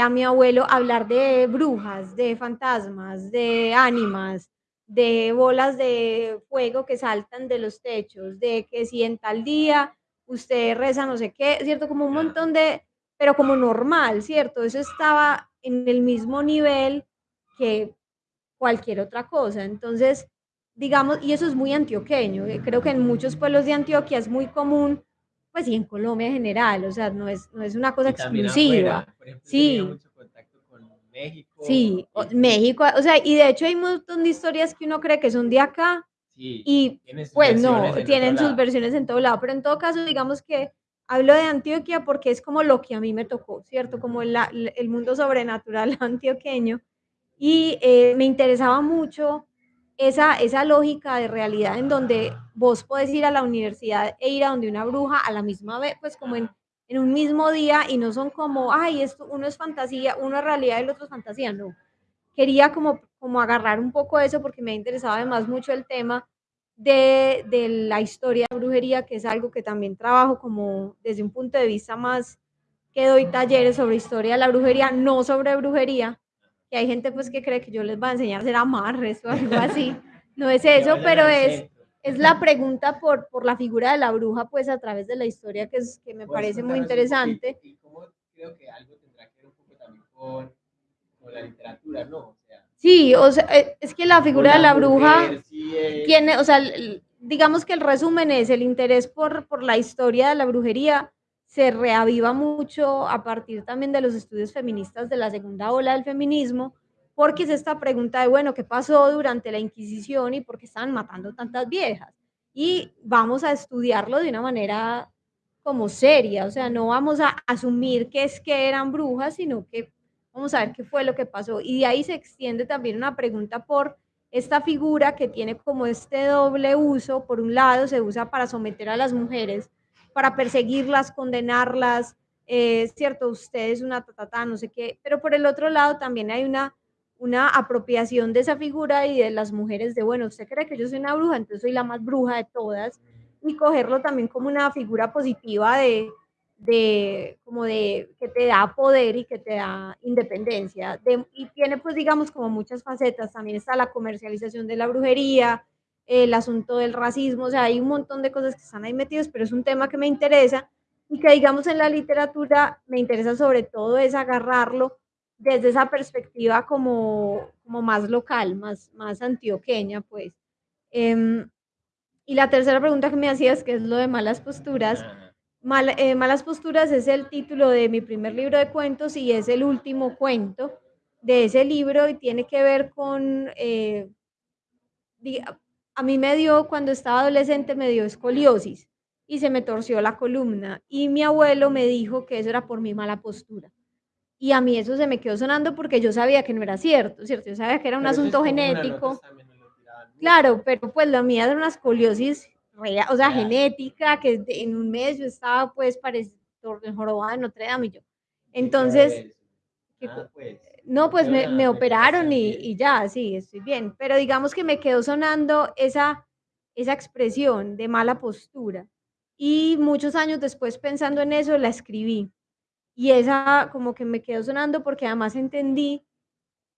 [SPEAKER 2] a mi abuelo hablar de brujas, de fantasmas, de ánimas, de bolas de fuego que saltan de los techos, de que si en tal día usted reza no sé qué, ¿cierto? Como un montón de, pero como normal, ¿cierto? Eso estaba en el mismo nivel que cualquier otra cosa. Entonces, digamos, y eso es muy antioqueño, eh, creo que en muchos pueblos de Antioquia es muy común, pues y en Colombia en general, o sea, no es, no es una cosa exclusiva. sí.
[SPEAKER 1] México.
[SPEAKER 2] Sí, México, o sea, y de hecho hay un montón de historias que uno cree que son de acá y pues no, tienen sus versiones en todo lado, pero en todo caso digamos que hablo de Antioquia porque es como lo que a mí me tocó, ¿cierto? Como el mundo sobrenatural (laughs) antioqueño y eh, me interesaba mucho esa, esa lógica de realidad en donde vos podés ir a la universidad e ir a donde una bruja a la misma vez, pues como en en un mismo día y no son como, ay, esto, uno es fantasía, uno es realidad y el otro es fantasía, no. Quería como, como agarrar un poco eso porque me interesaba además mucho el tema de, de la historia de brujería, que es algo que también trabajo como desde un punto de vista más que doy talleres sobre historia de la brujería, no sobre brujería, que hay gente pues que cree que yo les voy a enseñar a hacer amarres o algo así. No es (laughs) eso, pero es, es la pregunta por, por la figura de la bruja, pues a través de la historia, que, es, que me parece muy interesante.
[SPEAKER 1] Y, cómo creo que algo tendrá que ver un poco también con, con la literatura, ¿no? O sea,
[SPEAKER 2] sí, o sea, eh, es que la figura de la bruja tiene, o sea, digamos que el resumen es el interés por, por la historia de la brujería se reaviva mucho a partir también de los estudios feministas de la segunda ola del feminismo, porque es esta pregunta de, bueno, ¿qué pasó durante la Inquisición y por qué estaban matando tantas viejas? Y vamos a estudiarlo de una manera como seria, o sea, no vamos a asumir que es que eran brujas, sino que vamos a ver qué fue lo que pasó. Y de ahí se extiende también una pregunta por esta figura que tiene como este doble uso, por un lado se usa para someter a las mujeres, para perseguirlas, condenarlas, eh, cierto, usted es una tatata, no sé qué, pero por el otro lado también hay una una apropiación de esa figura y de las mujeres de, bueno, usted cree que yo soy una bruja, entonces soy la más bruja de todas, y cogerlo también como una figura positiva de, de como de que te da poder y que te da independencia. y tiene pues digamos como muchas facetas, también está la comercialización de la brujería, el asunto del racismo, o sea, hay un montón de cosas que están ahí metidos, pero es un tema que me interesa y que digamos en la literatura me interesa sobre todo es agarrarlo desde esa perspectiva como, como más local, más, más antioqueña, pues. Em, y la tercera pregunta que me hacías, que es lo de malas posturas. Eh, malas posturas es el título de mi primer libro de cuentos y es el último cuento de ese libro y tiene que ver con, eh, a mí me dio, cuando estaba adolescente, me dio escoliosis y se me torció la columna y mi abuelo me dijo que eso era por mi mala postura. Y a mí eso se me quedó sonando porque yo sabía que no era cierto, ¿cierto? Yo sabía que era un asunto genético. Claro, pero pues la mía era una escoliosis real, o sea, genética, que en un mes yo estaba pues parecido jorobada de Notre Dame y yo. Entonces, ah, pues, no, pues me, me operaron y, y, ya, sí, estoy bien. Pero digamos que me quedó sonando esa, esa expresión de mala postura. Y muchos años después pensando en eso, la escribí. Y esa como que me quedó sonando porque además entendí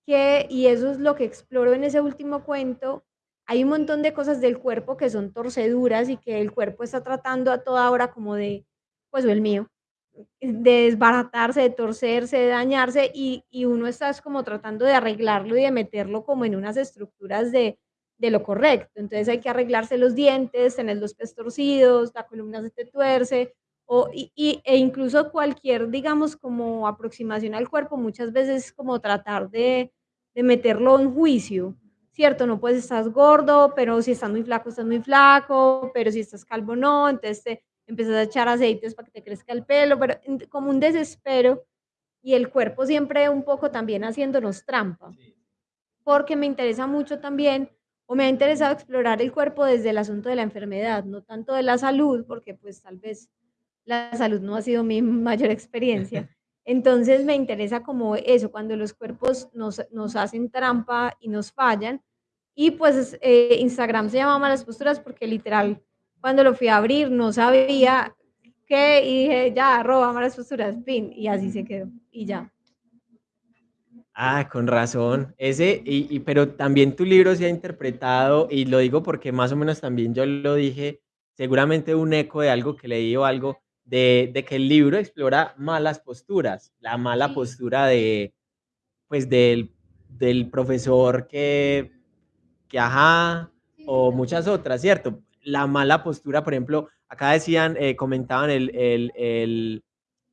[SPEAKER 2] que, y eso es lo que exploro en ese último cuento, hay un montón de cosas del cuerpo que son torceduras y que el cuerpo está tratando a toda hora como de, pues el mío, de desbaratarse, de torcerse, de dañarse y, y uno está como tratando de arreglarlo y de meterlo como en unas estructuras de, de lo correcto. Entonces hay que arreglarse los dientes, tener los pies torcidos, la columna se te tuerce, o, y, y, e incluso cualquier, digamos, como aproximación al cuerpo, muchas veces como tratar de, de meterlo en juicio ¿cierto? No puedes, estás gordo, pero si estás muy flaco, estás muy flaco, pero si estás calvo, no, entonces te empiezas a echar aceites para que te crezca el pelo, pero como un desespero y el cuerpo siempre un poco también haciéndonos trampa, porque me interesa mucho también, o me ha interesado explorar el cuerpo desde el asunto de la enfermedad, no tanto de la salud, porque pues tal vez la salud no ha sido mi mayor experiencia. Entonces me interesa como eso, cuando los cuerpos nos, nos hacen trampa y nos fallan. Y pues eh, Instagram se llama Malas Posturas porque literal, cuando lo fui a abrir no sabía qué y dije, ya, arroba Malas Posturas, fin, y así se quedó, y ya.
[SPEAKER 1] Ah, con razón. Ese, y, y, pero también tu libro se ha interpretado, y lo digo porque más o menos también yo lo dije, seguramente un eco de algo que leí o algo, de, que el libro explora malas posturas, la mala postura de, pues, del, del profesor que, que, ajá, o muchas otras, ¿cierto? La mala postura, por ejemplo, acá decían, eh, comentaban el, el, el,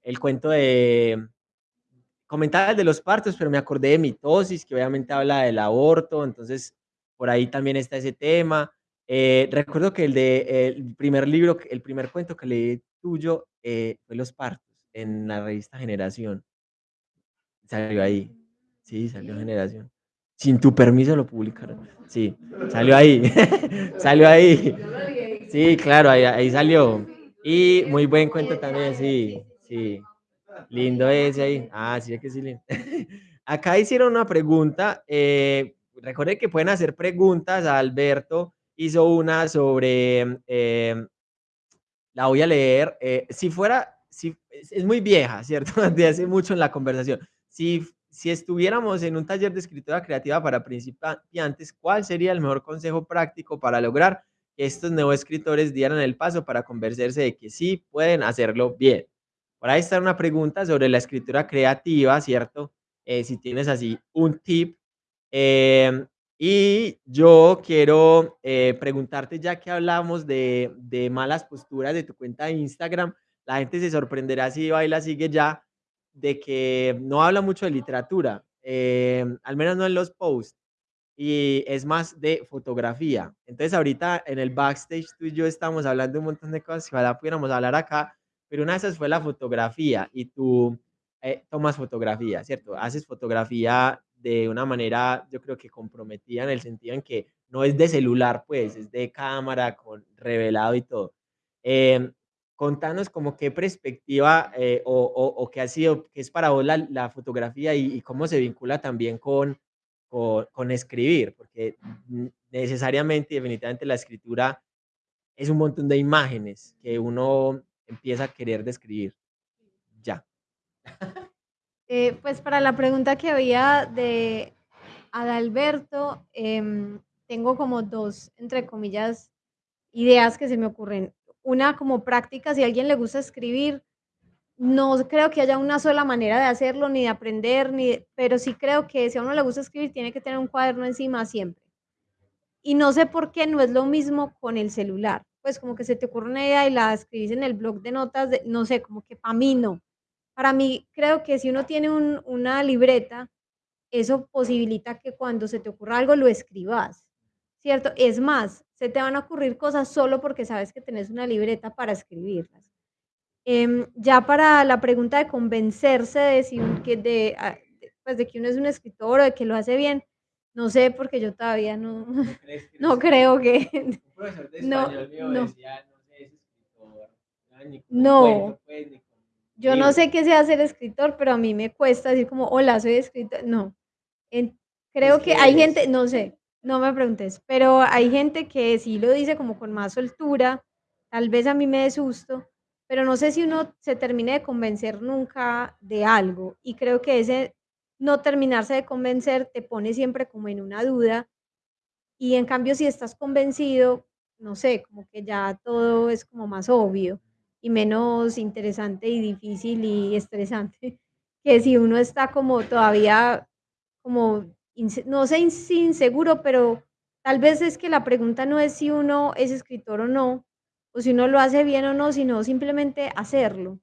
[SPEAKER 1] el, cuento de, comentaba el de los partos, pero me acordé de mitosis, que obviamente habla del aborto, entonces por ahí también está ese tema. Eh, recuerdo que el de el primer libro, el primer cuento que leí tuyo eh, fue Los partos en la revista Generación. Salió ahí. Sí, salió Generación. Sin tu permiso lo publicaron. Sí, salió ahí. (laughs) salió ahí. Sí, claro, ahí, ahí, salió. Y muy buen cuento también, sí, sí. Lindo ese ahí. Ah, sí, es que sí. (laughs) Acá hicieron una pregunta. Eh, recuerden que pueden hacer preguntas Alberto hizo una sobre, eh, la voy a leer, eh, si fuera, si, es muy vieja, ¿cierto? (laughs) De hace mucho en la conversación. Si, si estuviéramos en un taller de escritura creativa para principiantes, ¿cuál sería el mejor consejo práctico para lograr que estos nuevos escritores dieran el paso para convencerse de que sí pueden hacerlo bien? Por ahí está una pregunta sobre la escritura creativa, ¿cierto? Eh, si tienes así un tip. Eh, y yo quiero eh, preguntarte, ya que hablamos de, de, malas posturas de tu cuenta de Instagram, la gente se sorprenderá si va y la sigue ya, de que no habla mucho de literatura, eh, al menos no en los posts, y es más de fotografía. Entonces ahorita en el backstage tú y yo estamos hablando un montón de cosas que ojalá pudiéramos hablar acá, pero una de esas fue la fotografía y tú eh, tomas fotografía, ¿cierto? Haces fotografía de una manera, yo creo que comprometida en el sentido en que no es de celular, pues, es de cámara, con revelado y todo. Eh, contanos como qué perspectiva eh, o, o, o, qué ha sido, qué es para vos la, la fotografía y, y, cómo se vincula también con, con, con, escribir, porque necesariamente y definitivamente la escritura es un montón de imágenes que uno empieza a querer describir. Ya. (laughs)
[SPEAKER 2] Eh, pues para la pregunta que había de Adalberto, eh, tengo como dos, entre comillas, ideas que se me ocurren. Una como práctica, si a alguien le gusta escribir, no creo que haya una sola manera de hacerlo, ni de aprender, ni pero sí creo que si a uno le gusta escribir, tiene que tener un cuaderno encima siempre. y no sé por qué no es lo mismo con el celular. Pues como que se te ocurre una idea y la escribís en el blog de notas, de, no sé, como que para mí no. Para mí creo que si uno tiene un, una libreta, eso posibilita que cuando se te ocurra algo lo escribas, ¿cierto? Es más, se te van a ocurrir cosas solo porque sabes que tenés una libreta para escribirlas. Em, ya para la pregunta de convencerse de, si que de, ah, pues de que uno es un escritor o de que lo hace bien, no sé, porque yo todavía no, no, (laughs) creo que...
[SPEAKER 1] Un profesor de (laughs)
[SPEAKER 2] No,
[SPEAKER 1] español mío
[SPEAKER 2] no.
[SPEAKER 1] decía, no sé, es escritor, no, ni
[SPEAKER 2] No.
[SPEAKER 1] cuento, pues, ni
[SPEAKER 2] Yo no sé qué sea ser escritor, pero a mí me cuesta decir como, hola, soy escritor. No. En- creo que hay gente, no sé, no me preguntes, pero hay gente que sí lo dice como con más soltura, tal vez a mí me dé susto, pero no sé si uno se termine de convencer nunca de algo. Y creo que ese no terminarse de convencer te pone siempre como en una duda. Y en cambio, si estás convencido, no sé, como que ya todo es como más obvio y menos interesante y difícil y estresante, (laughs) que si uno está como todavía como, no sé inseguro, pero tal vez es que la pregunta no es si uno es escritor o no, o si uno lo hace bien o no, sino simplemente hacerlo,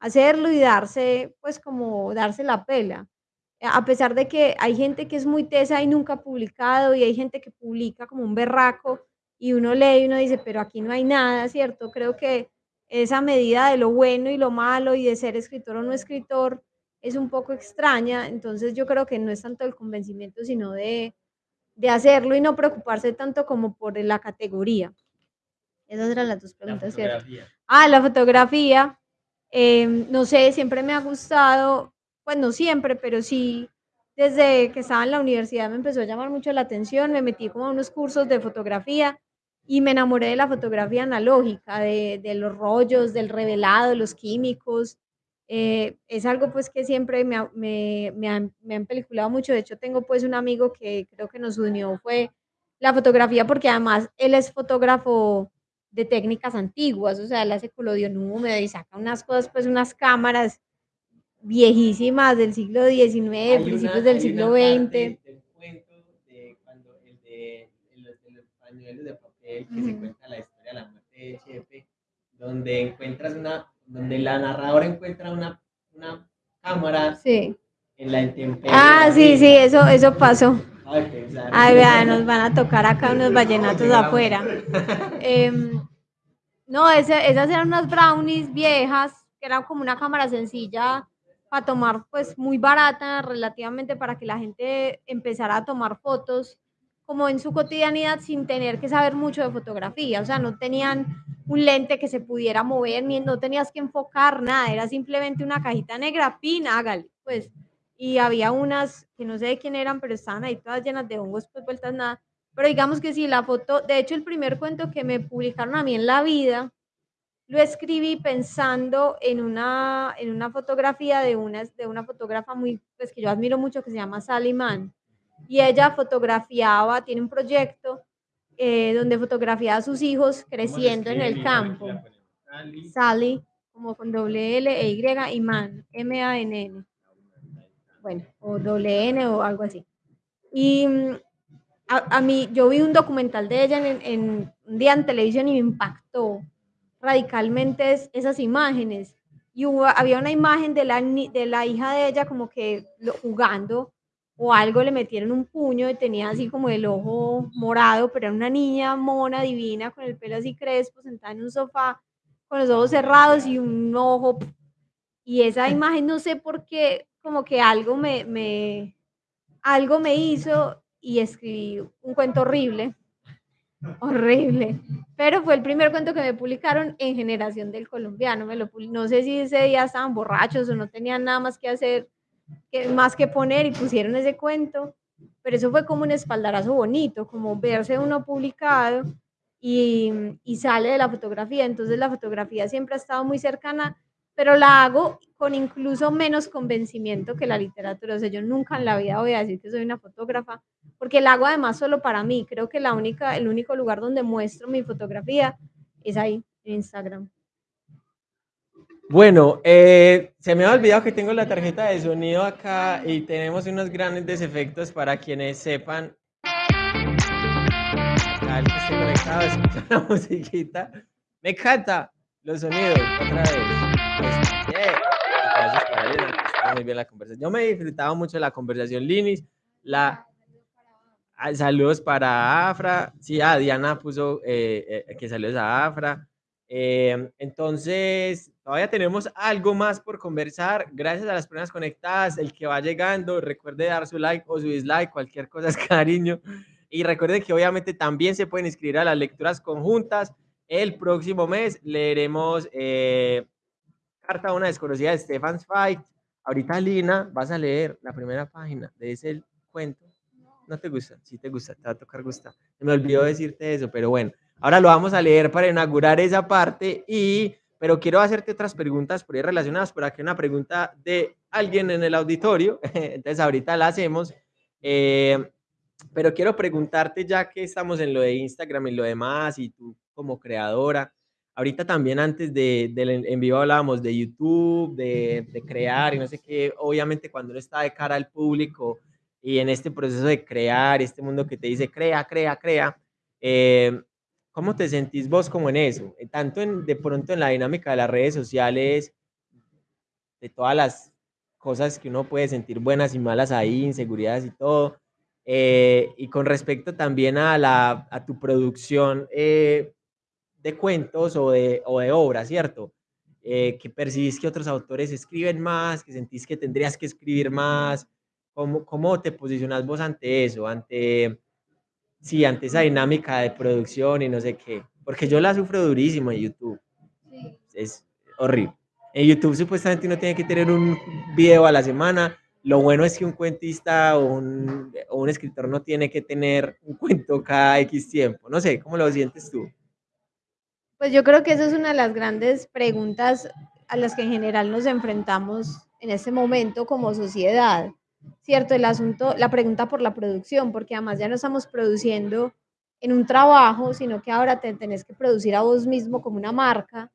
[SPEAKER 2] hacerlo y darse, pues como darse la pela. A pesar de que hay gente que es muy tesa y nunca ha publicado, y hay gente que publica como un berraco, y uno lee y uno dice, pero aquí no hay nada, ¿cierto? Creo que esa medida de lo bueno y lo malo y de ser escritor o no escritor es un poco extraña, entonces yo creo que no es tanto el convencimiento, sino de, de hacerlo y no preocuparse tanto como por la categoría. Esas eran las dos
[SPEAKER 1] La
[SPEAKER 2] preguntas,
[SPEAKER 1] fotografía.
[SPEAKER 2] Ah, la fotografía, em, no sé, siempre me ha gustado, pues no siempre, pero sí, desde que estaba en la universidad me empezó a llamar mucho la atención, me metí como a unos cursos de fotografía y me enamoré de la fotografía analógica, de, de los rollos, del revelado, los químicos. eh, es algo pues que siempre me, me, me, han, me han peliculado mucho. De hecho, tengo pues un amigo que creo que nos unió fue la fotografía porque además él es fotógrafo de técnicas antiguas, o sea, él hace colodión húmedo y saca unas cosas, pues unas cámaras viejísimas del siglo XIX,
[SPEAKER 1] Hay
[SPEAKER 2] principios
[SPEAKER 1] una-
[SPEAKER 2] del siglo XX.
[SPEAKER 1] parte del cuento de cuando el de, el de los pañuelos de papel que se cuenta la historia de la muerte de Chepe, donde encuentras una, donde la narradora encuentra una, una cámara
[SPEAKER 2] Sí.
[SPEAKER 1] en la intemperie.
[SPEAKER 2] Ah, sí, sí, eso, eso pasó.
[SPEAKER 1] Ay,
[SPEAKER 2] vea, nos van a tocar acá unos vallenatos afuera. Em, no, ese- esas eran unas brownies viejas, que eran como una cámara sencilla para tomar, pues muy barata relativamente para que la gente empezara a tomar fotos como en su cotidianidad sin tener que saber mucho de fotografía. O sea, no tenían un lente que se pudiera mover, ni no tenías que enfocar nada, era simplemente una cajita negra, pin, hágale, pues. Y había unas que no sé de quién eran, pero estaban ahí todas llenas de hongos, pues vueltas nada. Pero digamos que sí, la foto, de hecho el primer cuento que me publicaron a mí en la vida, lo escribí pensando en una, en una fotografía de una, de una fotógrafa muy, pues que yo admiro mucho, que se llama Sally Mann. Y ella fotografiaba, tiene un proyecto eh, donde fotografía a sus hijos creciendo en el campo. Sally, como con doble L e Y, y Mann, M-A-N-N. Bueno, o doble N o algo así. Y mm, a, a mí, yo vi un documental de ella en, en un día en televisión y me impactó radicalmente es- esas imágenes. Y hubo- había una imagen de la, de la hija de ella como que lo- jugando o algo, le metieron un puño y tenía así como el ojo morado, pero era una niña mona, divina, con el pelo así crespo, sentada en un sofá, con los ojos cerrados y un ojo. Y esa imagen, no sé por qué, como que algo me, me, algo me hizo y escribí un cuento horrible, horrible. Pero fue el primer cuento que me publicaron en Generación del Colombiano. Me lo, no sé si ese día estaban borrachos o no tenían nada más que hacer, que, más que poner y pusieron ese cuento. Pero eso fue como un espaldarazo bonito, como verse uno publicado y, y sale de la fotografía. Entonces la fotografía siempre ha estado muy cercana, pero la hago con incluso menos convencimiento que la literatura. O sea, yo nunca en la vida voy a decir que soy una fotógrafa, porque la hago además solo para mí. Creo que la única, el único lugar donde muestro mi fotografía es ahí, en Instagram.
[SPEAKER 1] Bueno, eh, se me ha olvidado que tengo la tarjeta de sonido acá y tenemos unos grandes efectos para quienes sepan conectado, la (laughs) musiquita. Me encanta los sonidos, otra vez. Pues, yeah. Gracias muy bien la conversación. Yo me he disfrutado mucho la conversación, Linis. La, ah, saludos para Afra. Sí, ah, Diana puso eh, eh, que saludos a Afra. Eh, entonces, todavía tenemos algo más por conversar. Gracias a las personas conectadas, el que va llegando, recuerde dar su like o su dislike, cualquier cosa (laughs) es cariño. Y recuerden que obviamente también se pueden inscribir a las lecturas conjuntas. El próximo mes leeremos eh, Carta a una desconocida de Stefan Zweig. Ahorita, Lina, vas a leer la primera página de ese cuento. ¿No te gusta? Sí te gusta, te va a tocar gustar. Me olvidó decirte eso, pero bueno. Ahora lo vamos a leer para inaugurar esa parte y pero quiero hacerte otras preguntas por ahí relacionadas. Por aquí una pregunta de alguien en el auditorio, (laughs) entonces ahorita la hacemos. Eh, pero quiero preguntarte, ya que estamos en lo de Instagram y lo demás, y tú como creadora, ahorita también antes de, del en vivo hablábamos de YouTube, de, de, crear y no sé qué, obviamente cuando uno está de cara al público y en este proceso de crear, este mundo que te dice crea, crea, crea, eh, ¿Cómo te sentís vos como en eso? Eh, tanto en, de pronto en la dinámica de las redes sociales, de todas las cosas que uno puede sentir buenas y malas ahí, inseguridades y todo. Eh, y con respecto también a, la, a tu producción eh, de cuentos o de, o de obras, ¿cierto? Eh, que percibís que otros autores escriben más, que sentís que tendrías que escribir más. ¿Cómo, cómo te posicionas vos ante eso? Ante sí, ante esa dinámica de producción y no sé qué, porque yo la sufro durísimo en YouTube. Sí. Es horrible. En YouTube supuestamente uno tiene que tener un video a la semana. Lo bueno es que un cuentista o un, o un escritor no tiene que tener un cuento cada X tiempo. No sé, ¿cómo lo sientes tú?
[SPEAKER 2] Pues yo creo que esa es una de las grandes preguntas a las que en general nos enfrentamos en este momento como sociedad. ¿Cierto? El asunto, la pregunta por la producción, porque además ya no estamos produciendo en un trabajo, sino que ahora te tenés que producir a vos mismo como una marca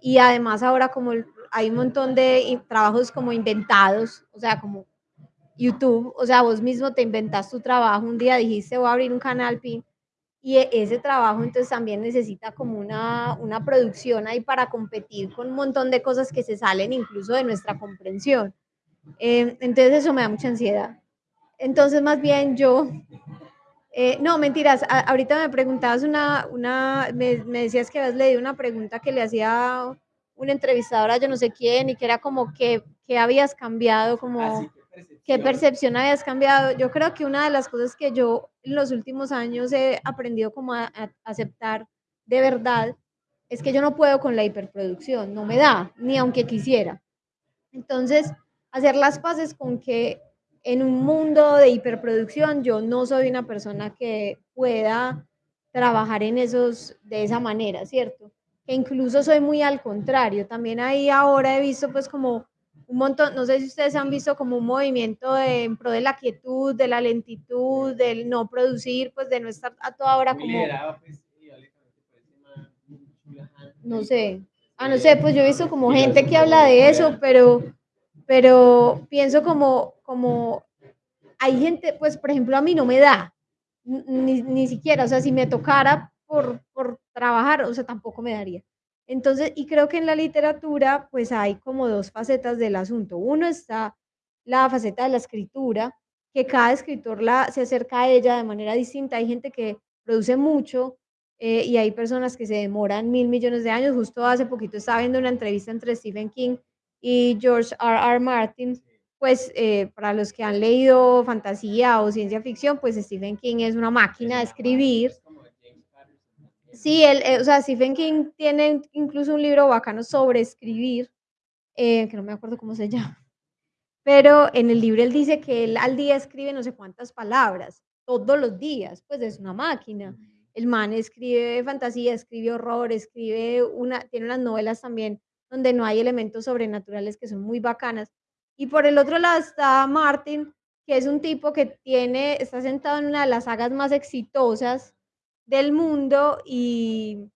[SPEAKER 2] y además ahora como hay un montón de trabajos como inventados, o sea, como YouTube, o sea, vos mismo te inventas tu trabajo, un día dijiste voy a abrir un canal PIN y e, ese trabajo entonces también necesita como una, una producción ahí para competir con un montón de cosas que se salen incluso de nuestra comprensión. Eh, entonces eso me da mucha ansiedad. Entonces más bien yo, eh, no, mentiras, ahorita me preguntabas una, una me, me, decías que habías leído una pregunta que le hacía una entrevistadora, yo no sé quién, y que era como que, que habías cambiado, como ah, qué percepción habías cambiado. Yo creo que una de las cosas que yo en los últimos años he aprendido como a, a aceptar de verdad es que yo no puedo con la hiperproducción, no me da, ni aunque quisiera. Entonces, hacer las paces con que en un mundo de hiperproducción yo no soy una persona que pueda trabajar en esos de esa manera, ¿cierto? Que incluso soy muy al contrario. También ahí ahora he visto pues como un montón, no sé si ustedes han visto como un movimiento de, en pro de la quietud, de la lentitud, del no producir, pues de no estar a toda hora como... Pues, no sé. Ah, no sé, pues yo he visto como gente que habla de eso, pero pero pienso como, como hay gente, pues por ejemplo a mí no me da, ni, ni siquiera, o sea, si me tocara por, por trabajar, o sea, tampoco me daría. Entonces, y creo que en la literatura, pues hay como dos facetas del asunto. Uno está la faceta de la escritura, que cada escritor la, se acerca a ella de manera distinta. Hay gente que produce mucho eh, y hay personas que se demoran mil millones de años. Justo hace poquito estaba viendo una entrevista entre Stephen King y George R. R. Martin, pues eh, para los que han leído fantasía o ciencia ficción, pues Stephen King es una máquina de escribir. Sí, él, eh, o sea, Stephen King tiene incluso un libro bacano sobre escribir, eh, que no me acuerdo cómo se (laughs) llama, pero en el libro él dice que él al día escribe no sé cuántas palabras, todos los días, pues es una máquina. El man escribe fantasía, escribe horror, escribe una, tiene unas novelas también donde no hay elementos sobrenaturales que son muy bacanas. Y por el otro lado está Martin, que es un tipo que tiene, está sentado en una de las sagas más exitosas del mundo y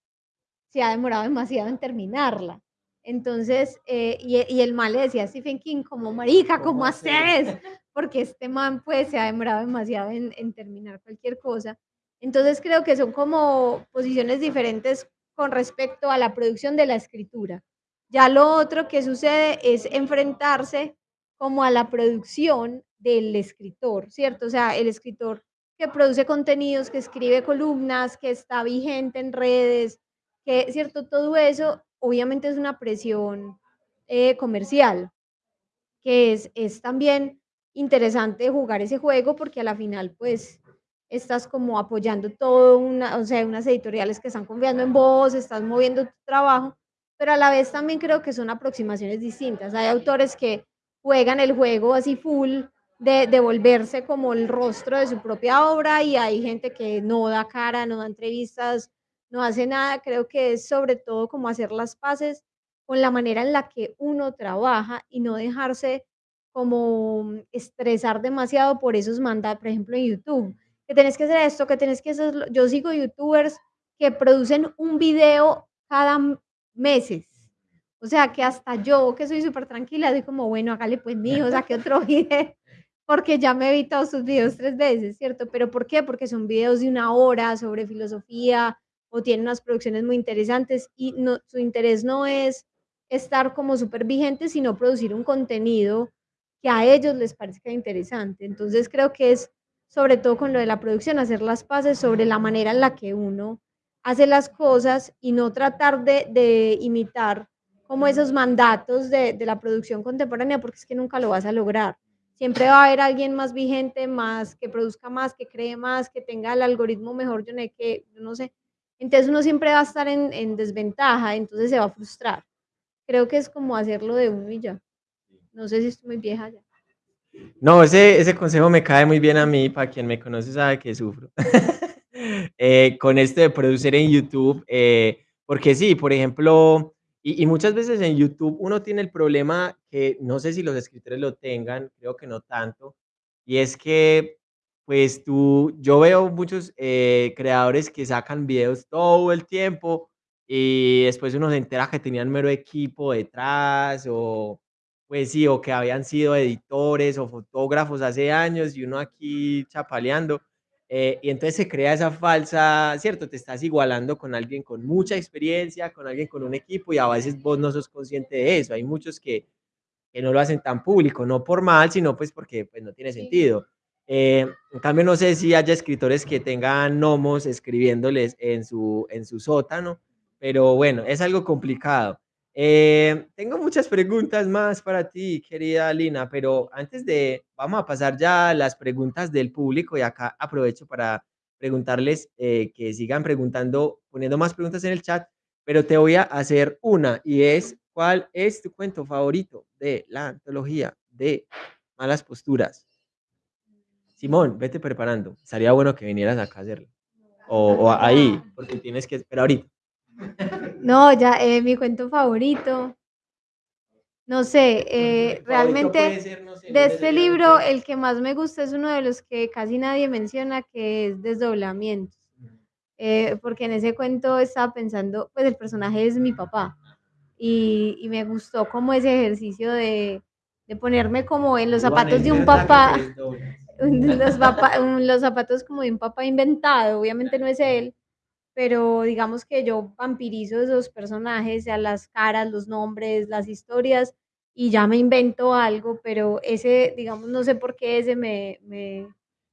[SPEAKER 2] se ha demorado demasiado en terminarla. Entonces, eh, y, el mal le decía a Stephen King, como marica, ¿cómo, haces? Porque este man pues se ha demorado demasiado en, en terminar cualquier cosa. Entonces creo que son como posiciones diferentes con respecto a la producción de la escritura. Ya lo otro que sucede es enfrentarse como a la producción del escritor, ¿cierto? O sea, el escritor que produce contenidos, que escribe columnas, que está vigente en redes, que, ¿cierto? Todo eso obviamente es una presión eh, comercial, que es, es también interesante jugar ese juego porque a la final, pues, estás como apoyando todo, una, o sea, unas editoriales que están confiando en vos, estás moviendo tu trabajo, pero a la vez también creo que son aproximaciones distintas. Hay autores que juegan el juego así full, de, de volverse como el rostro de su propia obra y hay gente que no da cara, no da entrevistas, no hace nada. Creo que es sobre todo como hacer las paces con la manera en la que uno trabaja y no dejarse como estresar demasiado por esos mandatos, por ejemplo, en YouTube que tenés que hacer esto, que tenés que hacer... Yo sigo youtubers que producen un video cada meses. O sea, que hasta yo, que soy súper tranquila, soy como, bueno, hágale pues mijo, (laughs) saque otro video, porque ya me he visto sus videos tres veces, ¿cierto? ¿Pero por qué? Porque son videos de una hora sobre filosofía o tienen unas producciones muy interesantes y no, su interés no es estar como súper vigente, sino producir un contenido que a ellos les parezca interesante. Entonces creo que es sobre todo con lo de la producción, hacer las paces sobre la manera en la que uno hace las cosas y no tratar de, de imitar como esos mandatos de, de, la producción contemporánea, porque es que nunca lo vas a lograr. Siempre va a haber alguien más vigente, más que produzca más, que cree más, que tenga el algoritmo mejor, yo no, que, yo no sé. Entonces uno siempre va a estar en, en desventaja, entonces se va a frustrar. Creo que es como hacerlo de uno y ya. No sé si estoy muy vieja ya.
[SPEAKER 1] No, ese, ese consejo me cae muy bien a mí, para quien me conoce sabe que sufro. (laughs) eh, con esto de producir en YouTube, eh, porque sí, por ejemplo, y, y, muchas veces en YouTube uno tiene el problema que no sé si los escritores lo tengan, creo que no tanto, y es que, pues tú, yo veo muchos eh, creadores que sacan videos todo el tiempo y después uno se entera que tenían mero equipo detrás o pues sí, o que habían sido editores o fotógrafos hace años y uno aquí chapaleando. Eh, y entonces se crea esa falsa, ¿cierto? Te estás igualando con alguien con mucha experiencia, con alguien con un equipo y a veces vos no sos consciente de eso. Hay muchos que, que no lo hacen tan público, no por mal, sino pues porque pues, no tiene sentido. Eh, en cambio, no sé si haya escritores que tengan gnomos escribiéndoles en su, en su sótano, pero bueno, es algo complicado. Eh, tengo muchas preguntas más para ti, querida Lina, pero antes de, vamos a pasar ya a las preguntas del público y acá aprovecho para preguntarles eh, que sigan preguntando, poniendo más preguntas en el chat, pero te voy a hacer una y es, ¿cuál es tu cuento favorito de la antología de malas posturas? Simón, vete preparando. Estaría bueno que vinieras acá a hacerlo. O, o ahí, porque tienes que esperar ahorita.
[SPEAKER 2] No, ya, eh, mi cuento favorito. No sé, eh, realmente
[SPEAKER 1] ser, no sé,
[SPEAKER 2] de este libro el que más me gusta es uno de los que casi nadie menciona, que es Desdoblamientos. Eh, porque en ese cuento estaba pensando, pues el personaje es mi papá. Y, y me gustó como ese ejercicio de, de ponerme como en los zapatos de un papá, (laughs) los, papá, los zapatos como de un papá inventado, obviamente no es él, pero digamos que yo vampirizo esos personajes, a las caras, los nombres, las historias, y ya me invento algo, pero ese, digamos, no sé por qué ese me, me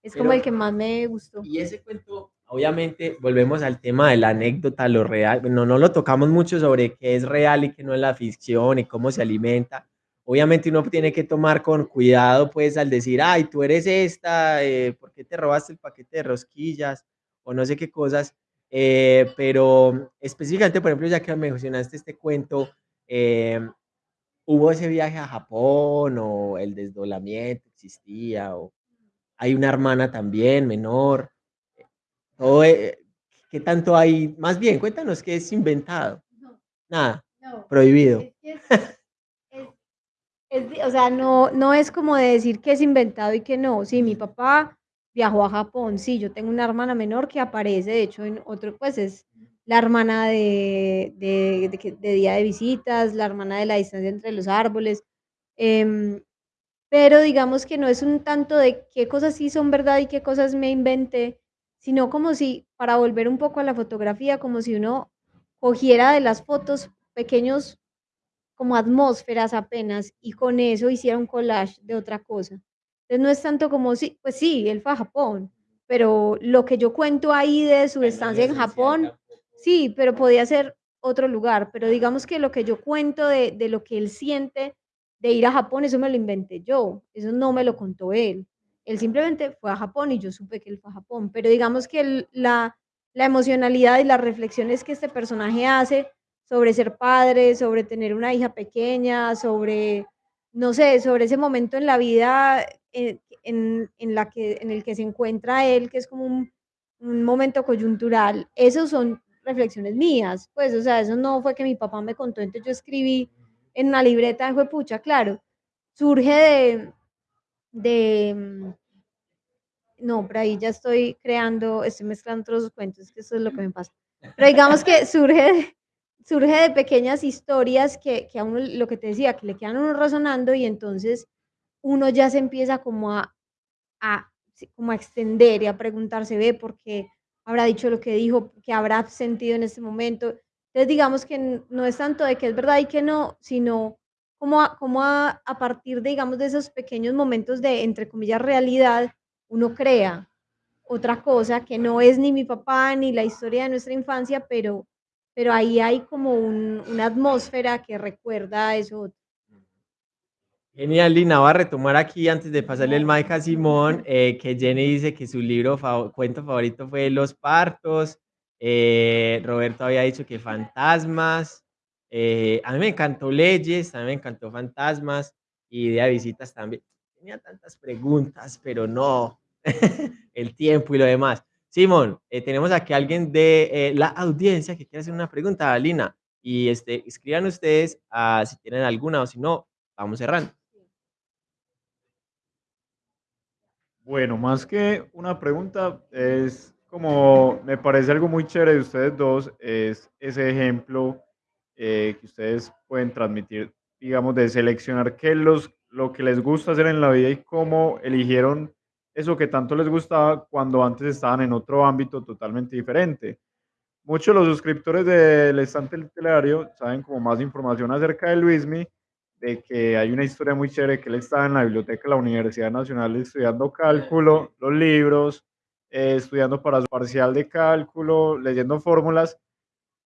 [SPEAKER 2] es
[SPEAKER 1] Pero-
[SPEAKER 2] como el que más me gustó.
[SPEAKER 1] Y ese cuento, obviamente, volvemos al tema de la anécdota, lo real. No, no lo tocamos mucho sobre qué es real y qué no es la ficción y cómo se alimenta. Obviamente uno tiene que tomar con cuidado, pues, al decir, ay, tú eres esta, eh, ¿por qué te robaste el paquete de rosquillas? O no sé qué cosas. Eh, pero específicamente, por ejemplo, ya que mencionaste este cuento, eh, ¿hubo ese viaje a Japón o el desdoblamiento existía? O hay una hermana también menor. Todo, eh, ¿Qué tanto hay? Más bien, cuéntanos qué es inventado.
[SPEAKER 2] No,
[SPEAKER 1] Nada,
[SPEAKER 2] no,
[SPEAKER 1] prohibido.
[SPEAKER 2] es es- es- o sea, no, no es como de decir que es inventado y que no. Sí, mi papá viajó a Japón, sí, yo tengo una hermana menor que aparece, de hecho, en otro, pues es la hermana de, de, Día de Visitas, la hermana de la distancia entre los árboles. em, pero digamos que no es un tanto de qué cosas sí son verdad y qué cosas me inventé, sino como si, para volver un poco a la fotografía, como si uno cogiera de las fotos pequeños como atmósferas apenas y con eso hiciera un collage de otra cosa. Entonces no es tanto como sí, pues sí, él fue a Japón, pero lo que yo cuento ahí de su estancia en Japón, sí, pero podía ser otro lugar, pero digamos que lo que yo cuento de, de lo que él siente de ir a Japón, eso me lo inventé yo, eso no me lo contó él. Él simplemente fue a Japón y yo supe que él fue a Japón, pero digamos que el- la, la emocionalidad y las reflexiones que este personaje hace sobre ser padre, sobre tener una hija pequeña, sobre, no sé, sobre ese momento en la vida en, en, en la que, en el que se encuentra él, que es como un, un momento coyuntural. Esos son reflexiones mías, pues, o sea, eso no fue que mi papá me contó, entonces yo escribí en una libreta de pucha, claro, surge de, de, mm, no, por ahí ya estoy creando, estoy mezclando otros los cuentos, que eso es lo que me pasa. Pero digamos que (laughs) surge, surge de pequeñas historias que, que a uno, lo que te decía, que le quedan a uno resonando y entonces uno ya se empieza como a, a, como a extender y a preguntarse, ve, ¿por qué habrá dicho lo que dijo? ¿Qué habrá sentido en este momento? Entonces digamos que no es tanto de que es verdad y que no, sino como a, como a, a partir, de, digamos, de esos pequeños momentos de, entre comillas, realidad, uno crea otra cosa que no es ni mi papá ni la historia de nuestra infancia, pero, pero ahí hay como un- una atmósfera que recuerda eso.
[SPEAKER 1] Genial, Lina. Voy a retomar aquí antes de pasarle el mic a Simón, eh, que Jenny dice que su libro, cuento favorito fue Los Partos. eh, Roberto había dicho que Fantasmas. eh, a mí me encantó Leyes, a mí me encantó Fantasmas y Idea de Visitas también. Tenía tantas preguntas, pero no, (laughs) el tiempo y lo demás. Simón, tenemos aquí a alguien de la audiencia que quiere hacer una pregunta a Lina. Y este, escriban ustedes ah, si tienen alguna o si no, vamos cerrando.
[SPEAKER 3] Bueno, más que una pregunta, es como, me parece algo muy chévere de ustedes dos, es ese ejemplo eh, que ustedes pueden transmitir, digamos, de seleccionar qué los, lo que les gusta hacer en la vida y cómo eligieron eso que tanto les gustaba cuando antes estaban en otro ámbito totalmente diferente. Muchos de los suscriptores del estante literario saben como más información acerca de Luismi, de que hay una historia muy chévere que él estaba en la biblioteca de la Universidad Nacional estudiando cálculo, los libros, eh, estudiando para su parcial de cálculo, leyendo fórmulas,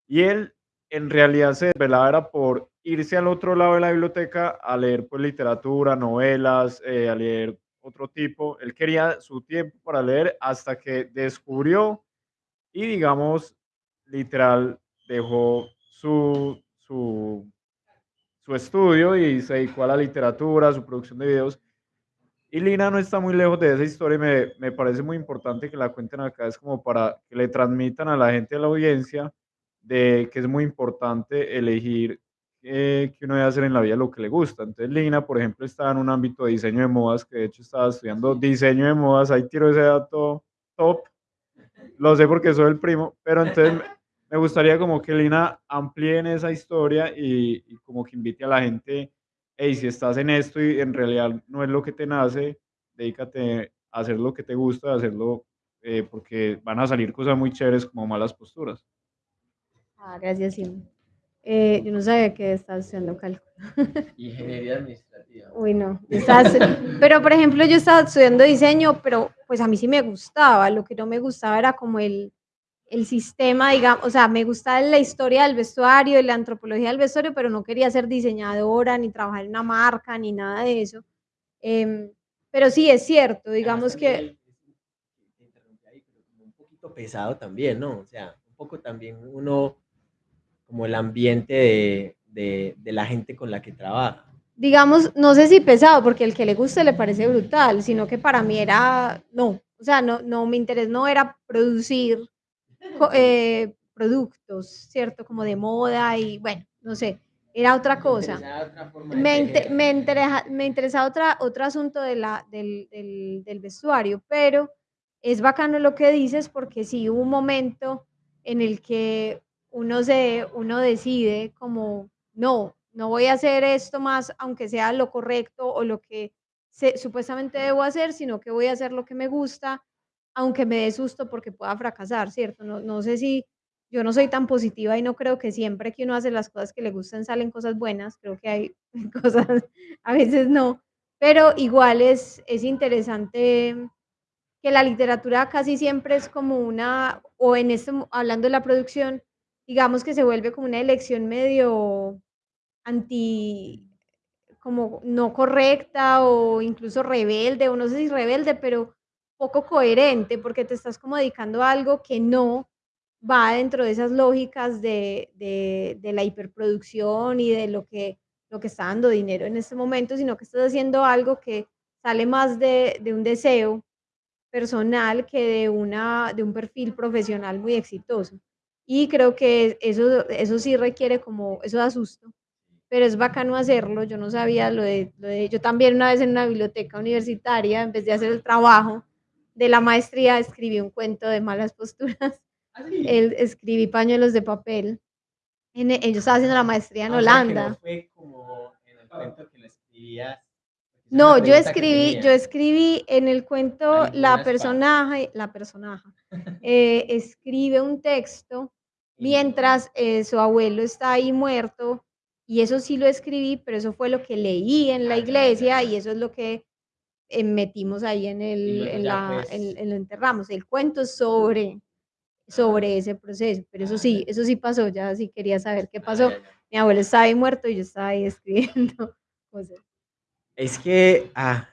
[SPEAKER 3] y él en realidad se desvelaba era por irse al otro lado de la biblioteca a leer pues literatura, novelas, eh, a leer otro tipo. Él quería su tiempo para leer hasta que descubrió y digamos, literal, dejó su, su, su estudio y se dedicó a la literatura, a su producción de videos. Y Lina no está muy lejos de esa historia y me, me parece muy importante que la cuenten acá, es como para que le transmitan a la gente de la audiencia de que es muy importante elegir eh, que uno debe hacer en la vida lo que le gusta. Entonces Lina, por ejemplo, está en un ámbito de diseño de modas, que de hecho estaba estudiando diseño de modas, ahí tiro ese dato top, lo sé porque soy el primo, pero entonces me gustaría como que Lina amplíe en esa historia y, y como que invite a la gente, hey, si estás en esto y en realidad no es lo que te nace, dedícate a hacer lo que te gusta, a hacerlo eh, porque van a salir cosas muy chéveres como malas posturas.
[SPEAKER 2] Ah, gracias, Simón. Eh, yo no sabía que estabas estudiando cálculo. (laughs)
[SPEAKER 1] Ingeniería administrativa.
[SPEAKER 2] Uy, no. estás- pero, por ejemplo, yo estaba estudiando diseño, pero pues a mí sí me gustaba. Lo que no me gustaba era como el, el sistema, digamos, o sea, me gustaba la historia del vestuario y la antropología del vestuario, pero no quería ser diseñadora, ni trabajar en una marca, ni nada de eso. Em, pero sí, es cierto, digamos que...
[SPEAKER 1] Ahí, pero un poquito pesado también, ¿no? O sea, un poco también uno, como el ambiente de, de, de la gente con la que trabaja.
[SPEAKER 2] digamos, no sé si pesado, porque el que le guste le parece brutal, sino que para mí era, no, o sea, no, no, mi interés no era producir eh, productos, ¿cierto? Como de moda y bueno, no sé, era otra cosa.
[SPEAKER 1] Interesaba
[SPEAKER 2] Me,
[SPEAKER 1] tejer.
[SPEAKER 2] inte- me, interesa, me interesa otra, otro asunto de la, del, del, del vestuario, pero es bacano lo que dices porque sí hubo un momento en el que uno, se, uno decide como, no, no voy a hacer esto más, aunque sea lo correcto o lo que se- supuestamente debo hacer, sino que voy a hacer lo que me gusta aunque me dé susto porque pueda fracasar, ¿cierto? No, no sé si yo no soy tan positiva y no creo que siempre que uno hace las cosas que le gustan salen cosas buenas, creo que hay (laughs) cosas, a veces no, pero igual es, es interesante que la literatura casi siempre es como una, o en este, hablando de la producción, digamos que se vuelve como una elección medio anti, como no correcta o incluso rebelde, o no sé si rebelde, pero poco coherente, porque te estás como dedicando a algo que no va dentro de esas lógicas de, de, de la hiperproducción y de lo que, lo que está dando dinero en este momento, sino que estás haciendo algo que sale más de, de un deseo personal que de, una, de un perfil profesional muy exitoso. Y creo que eso, eso sí requiere como, eso da susto, pero es bacano hacerlo. Yo no sabía lo de, lo de, yo también una vez en una biblioteca universitaria, en vez de hacer el trabajo de la maestría, escribí un cuento de malas posturas. (laughs)
[SPEAKER 1] ¿Ah, sí?
[SPEAKER 2] El, escribí pañuelos de papel. En, yo estaba haciendo la maestría en
[SPEAKER 1] Ah, o sea,
[SPEAKER 2] Holanda.
[SPEAKER 1] no fue como en el cuento que lo escribías.
[SPEAKER 2] No, yo escribí, yo escribí en el cuento la personaje, la personaje, (laughs) eh, escribe un texto mientras eh, su abuelo está ahí muerto y eso sí lo escribí, pero eso fue lo que leí en la
[SPEAKER 1] Ah,
[SPEAKER 2] iglesia y eso es lo que eh, metimos ahí en el, en la,
[SPEAKER 1] pues,
[SPEAKER 2] en, en lo enterramos. El cuento sobre, sobre ese proceso, pero eso sí, eso sí pasó, ya sí quería saber qué
[SPEAKER 1] ah,
[SPEAKER 2] pasó. Mi abuelo estaba ahí muerto y yo estaba ahí (laughs) escribiendo.
[SPEAKER 1] Es que, ah,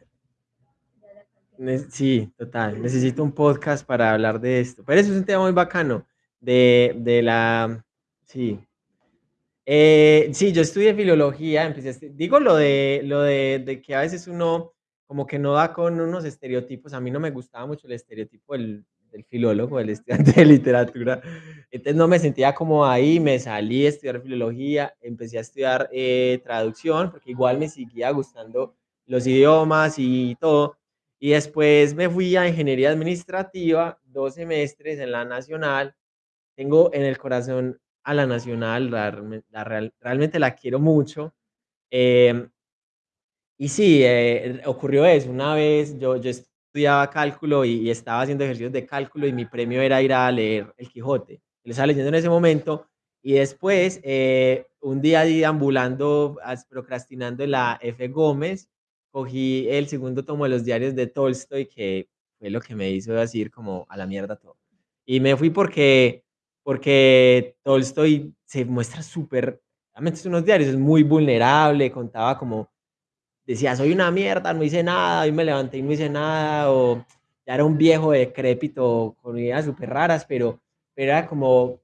[SPEAKER 1] sí, total, necesito un podcast para hablar de esto. Pero eso es un tema muy bacano, de, de la, sí. Eh, sí, yo estudié filología, empecé digo lo de, lo de, de que a veces uno como que no da con unos estereotipos, a mí no me gustaba mucho el estereotipo del, del filólogo, del estudiante de literatura, entonces no me sentía como ahí, me salí a estudiar filología, empecé a estudiar eh, traducción, porque igual me seguía gustando los idiomas y todo, y después me fui a ingeniería administrativa, dos semestres en la nacional, tengo en el corazón a la nacional, la, la real- realmente la quiero mucho. em, y sí, eh, ocurrió eso. Una vez yo, yo estudiaba cálculo y, y estaba haciendo ejercicios de cálculo y mi premio era ir a leer El Quijote. Lo estaba leyendo en ese momento y después, eh, un día ahí ambulando, as- procrastinando en la F. Gómez, cogí el segundo tomo de los diarios de Tolstoy, que fue lo que me hizo decir como a la mierda todo. Y me fui porque, porque Tolstoy se muestra súper, realmente es unos diarios, es muy vulnerable, contaba como decía, soy una mierda, no hice nada, hoy me levanté y no hice nada, o ya era un viejo decrépito con ideas súper raras, pero, pero era como,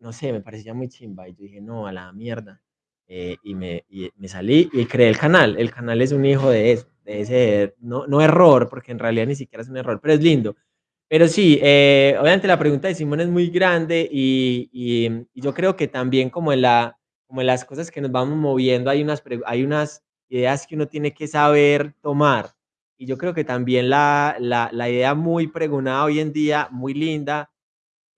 [SPEAKER 1] no sé, me parecía muy chimba, y yo dije, no, a la mierda, eh, y, me, y me salí y creé el canal, el canal es un hijo de eso, de ese, no, no error, porque en realidad ni siquiera es un error, pero es lindo. Pero sí, eh, obviamente la pregunta de Simón es muy grande y, y, y yo creo que también como en, la, como en las cosas que nos vamos moviendo hay unas, hay unas ideas que uno tiene que saber tomar. Y yo creo que también la, la, la idea muy pregonada hoy en día, muy linda,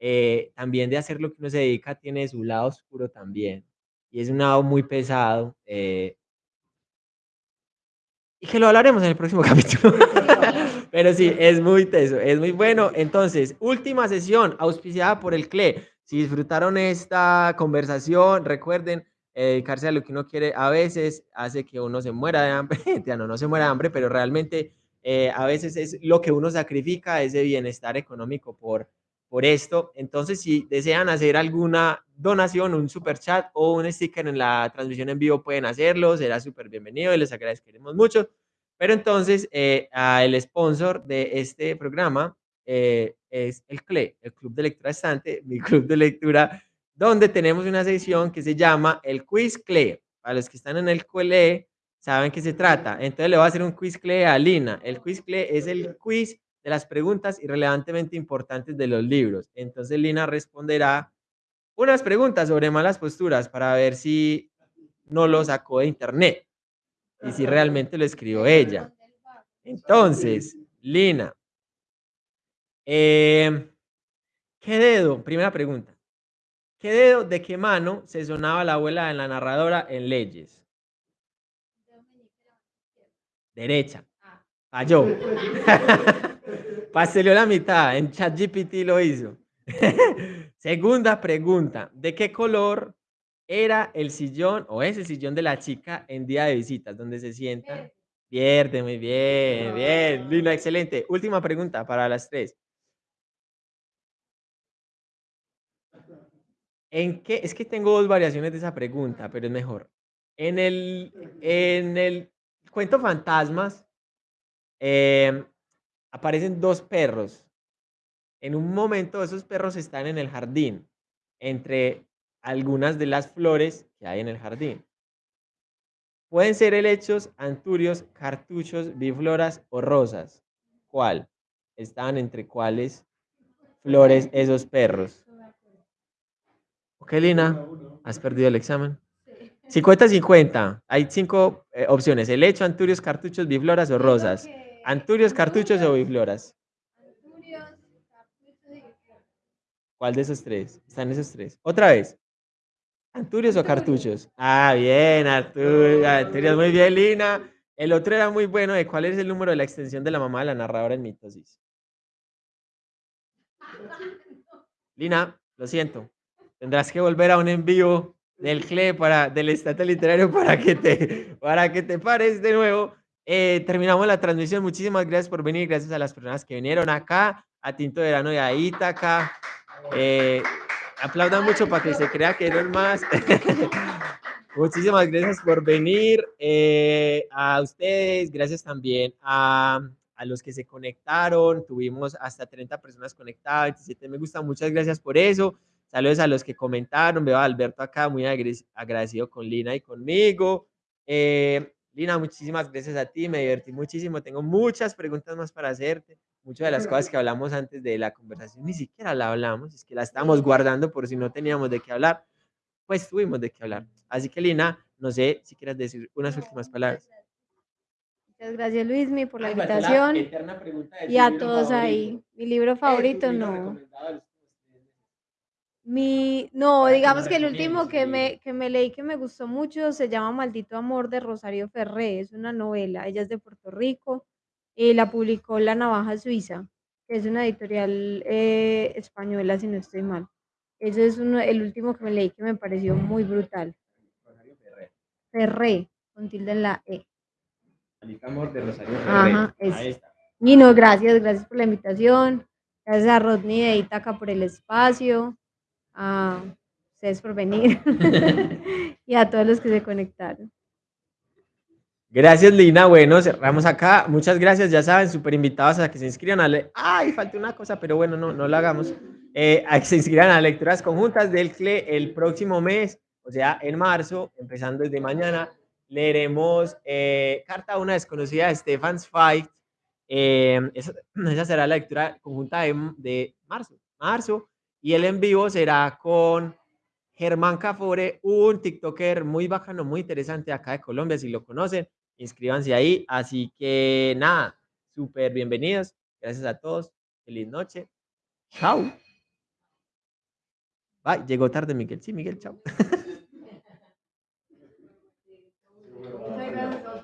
[SPEAKER 1] eh, también de hacer lo que uno se dedica, tiene su lado oscuro también. Y es un lado muy pesado. eh, y que lo hablaremos en el próximo (laughs) capítulo. (laughs) Pero sí, es muy teso, es muy bueno. Entonces, última sesión auspiciada por el CLE. Si disfrutaron esta conversación, recuerden, dedicarse a lo que uno quiere a veces hace que uno se muera de hambre. (laughs) ya no, no se muera de hambre, pero realmente eh, a veces es lo que uno sacrifica, ese bienestar económico por, por esto. Entonces, si desean hacer alguna donación, un super chat o un sticker en la transmisión en vivo, pueden hacerlo. Será súper bienvenido y les agradeceremos mucho. Pero entonces, eh, el sponsor de este programa eh, es el CLE, el Club de Lectura Estante, mi (laughs) club de lectura, donde tenemos una sección que se llama el Quiz CLE. Para los que están en el CLE, saben qué se trata. Entonces le voy a hacer un quiz CLE a Lina. El quiz CLE es el quiz de las preguntas irrelevantemente importantes de los libros. Entonces Lina responderá unas preguntas sobre malas posturas para ver si no lo sacó de internet y si realmente lo escribió ella. Entonces, Lina, eh, ¿qué dedo? Primera pregunta. ¿Qué dedo de qué mano se sonaba la abuela de la narradora en Leyes? Derecha. Falló. (laughs) Pasteló la mitad, en ChatGPT lo hizo. (laughs) Segunda pregunta, ¿de qué color era el sillón o es el sillón de la chica en día de visitas, donde se sienta? Pierde, muy bien, bien, Lina, excelente. Última pregunta para las tres. ¿En qué? Es que tengo dos variaciones de esa pregunta, pero es mejor. En el, en el cuento fantasmas em, aparecen dos perros. En un momento esos perros están en el jardín, entre algunas de las flores que hay en el jardín. Pueden ser helechos, anturios, cartuchos, bifloras o rosas. ¿Cuál? Están entre cuáles flores esos perros. Ok, Lina, has perdido el examen. 50-50. Hay cinco eh, opciones. Helecho, anturios, cartuchos, bifloras o rosas. Anturios, cartuchos o bifloras. ¿Cuál de esos tres? Están esos tres. Otra vez. ¿Anturios o cartuchos? Ah, bien, Anturios. Muy bien, Lina. El otro era muy bueno. ¿De cuál es el número de la extensión de la mamá de la narradora en mitosis? Lina, lo siento. Tendrás que volver a un envío del CLE para, del Estado Literario (laughs) para que te, para que te pares de nuevo. Eh, terminamos la transmisión. Muchísimas gracias por venir. Gracias a las personas que vinieron acá, a Tinto Verano y a Ítaca. Eh, aplaudan mucho para que se crea que eres más. (laughs) Muchísimas gracias por venir. Eh, a ustedes, gracias también a, a, los que se conectaron. Tuvimos hasta 30 personas conectadas, 27 me gusta. Muchas gracias por eso. Saludos a los que comentaron. Veo a Alberto acá, muy agradecido con Lina y conmigo. Eh, Lina, muchísimas gracias a ti. Me divertí muchísimo. Tengo muchas preguntas más para hacerte muchas de las cosas que hablamos antes de la conversación ni siquiera la hablamos, es que la estamos guardando por si no teníamos de qué hablar, pues tuvimos de qué hablar. Así que Lina, no sé si quieres decir unas últimas palabras.
[SPEAKER 2] Muchas gracias Luismi por la invitación y a todos ahí. Mi libro favorito no. Mi, no, digamos que el último que me, que me leí que me gustó mucho se llama Maldito Amor de Rosario Ferré, es una novela, ella es de Puerto Rico y la publicó La Navaja Suiza, que es una editorial eh, española, si no estoy mal. Ese es uno, el último que me leí que me pareció muy brutal. Ferré, con tilde en la E.
[SPEAKER 1] Amor de Rosario Ferré.
[SPEAKER 2] Ahí está. Nino, gracias, gracias por la invitación. Gracias a Rodney de Itaca por el espacio. A ustedes por venir. (laughs) (laughs) y a todos los que se conectaron.
[SPEAKER 1] Gracias, Lina. Bueno, cerramos acá. Muchas gracias. Ya saben, súper invitados a que se inscriban a... Le Ay, falta una cosa, pero bueno, no, no la hagamos. Eh, a que se inscriban a lecturas conjuntas del CLE el próximo mes, o sea, en marzo, empezando desde mañana, leeremos eh, Carta a una desconocida de Stefan's Fight. Eh, (clears throat) esa, será la lectura conjunta de, de marzo. Marzo. Y el en vivo será con Germán Cafore, un TikToker muy bacano, muy interesante acá de Colombia, si lo conocen inscríbanse ahí. Así que nada, súper bienvenidos. Gracias a todos. Feliz noche. Chao. Bye. Llegó tarde Miguel. Sí, Miguel, chao. (laughs)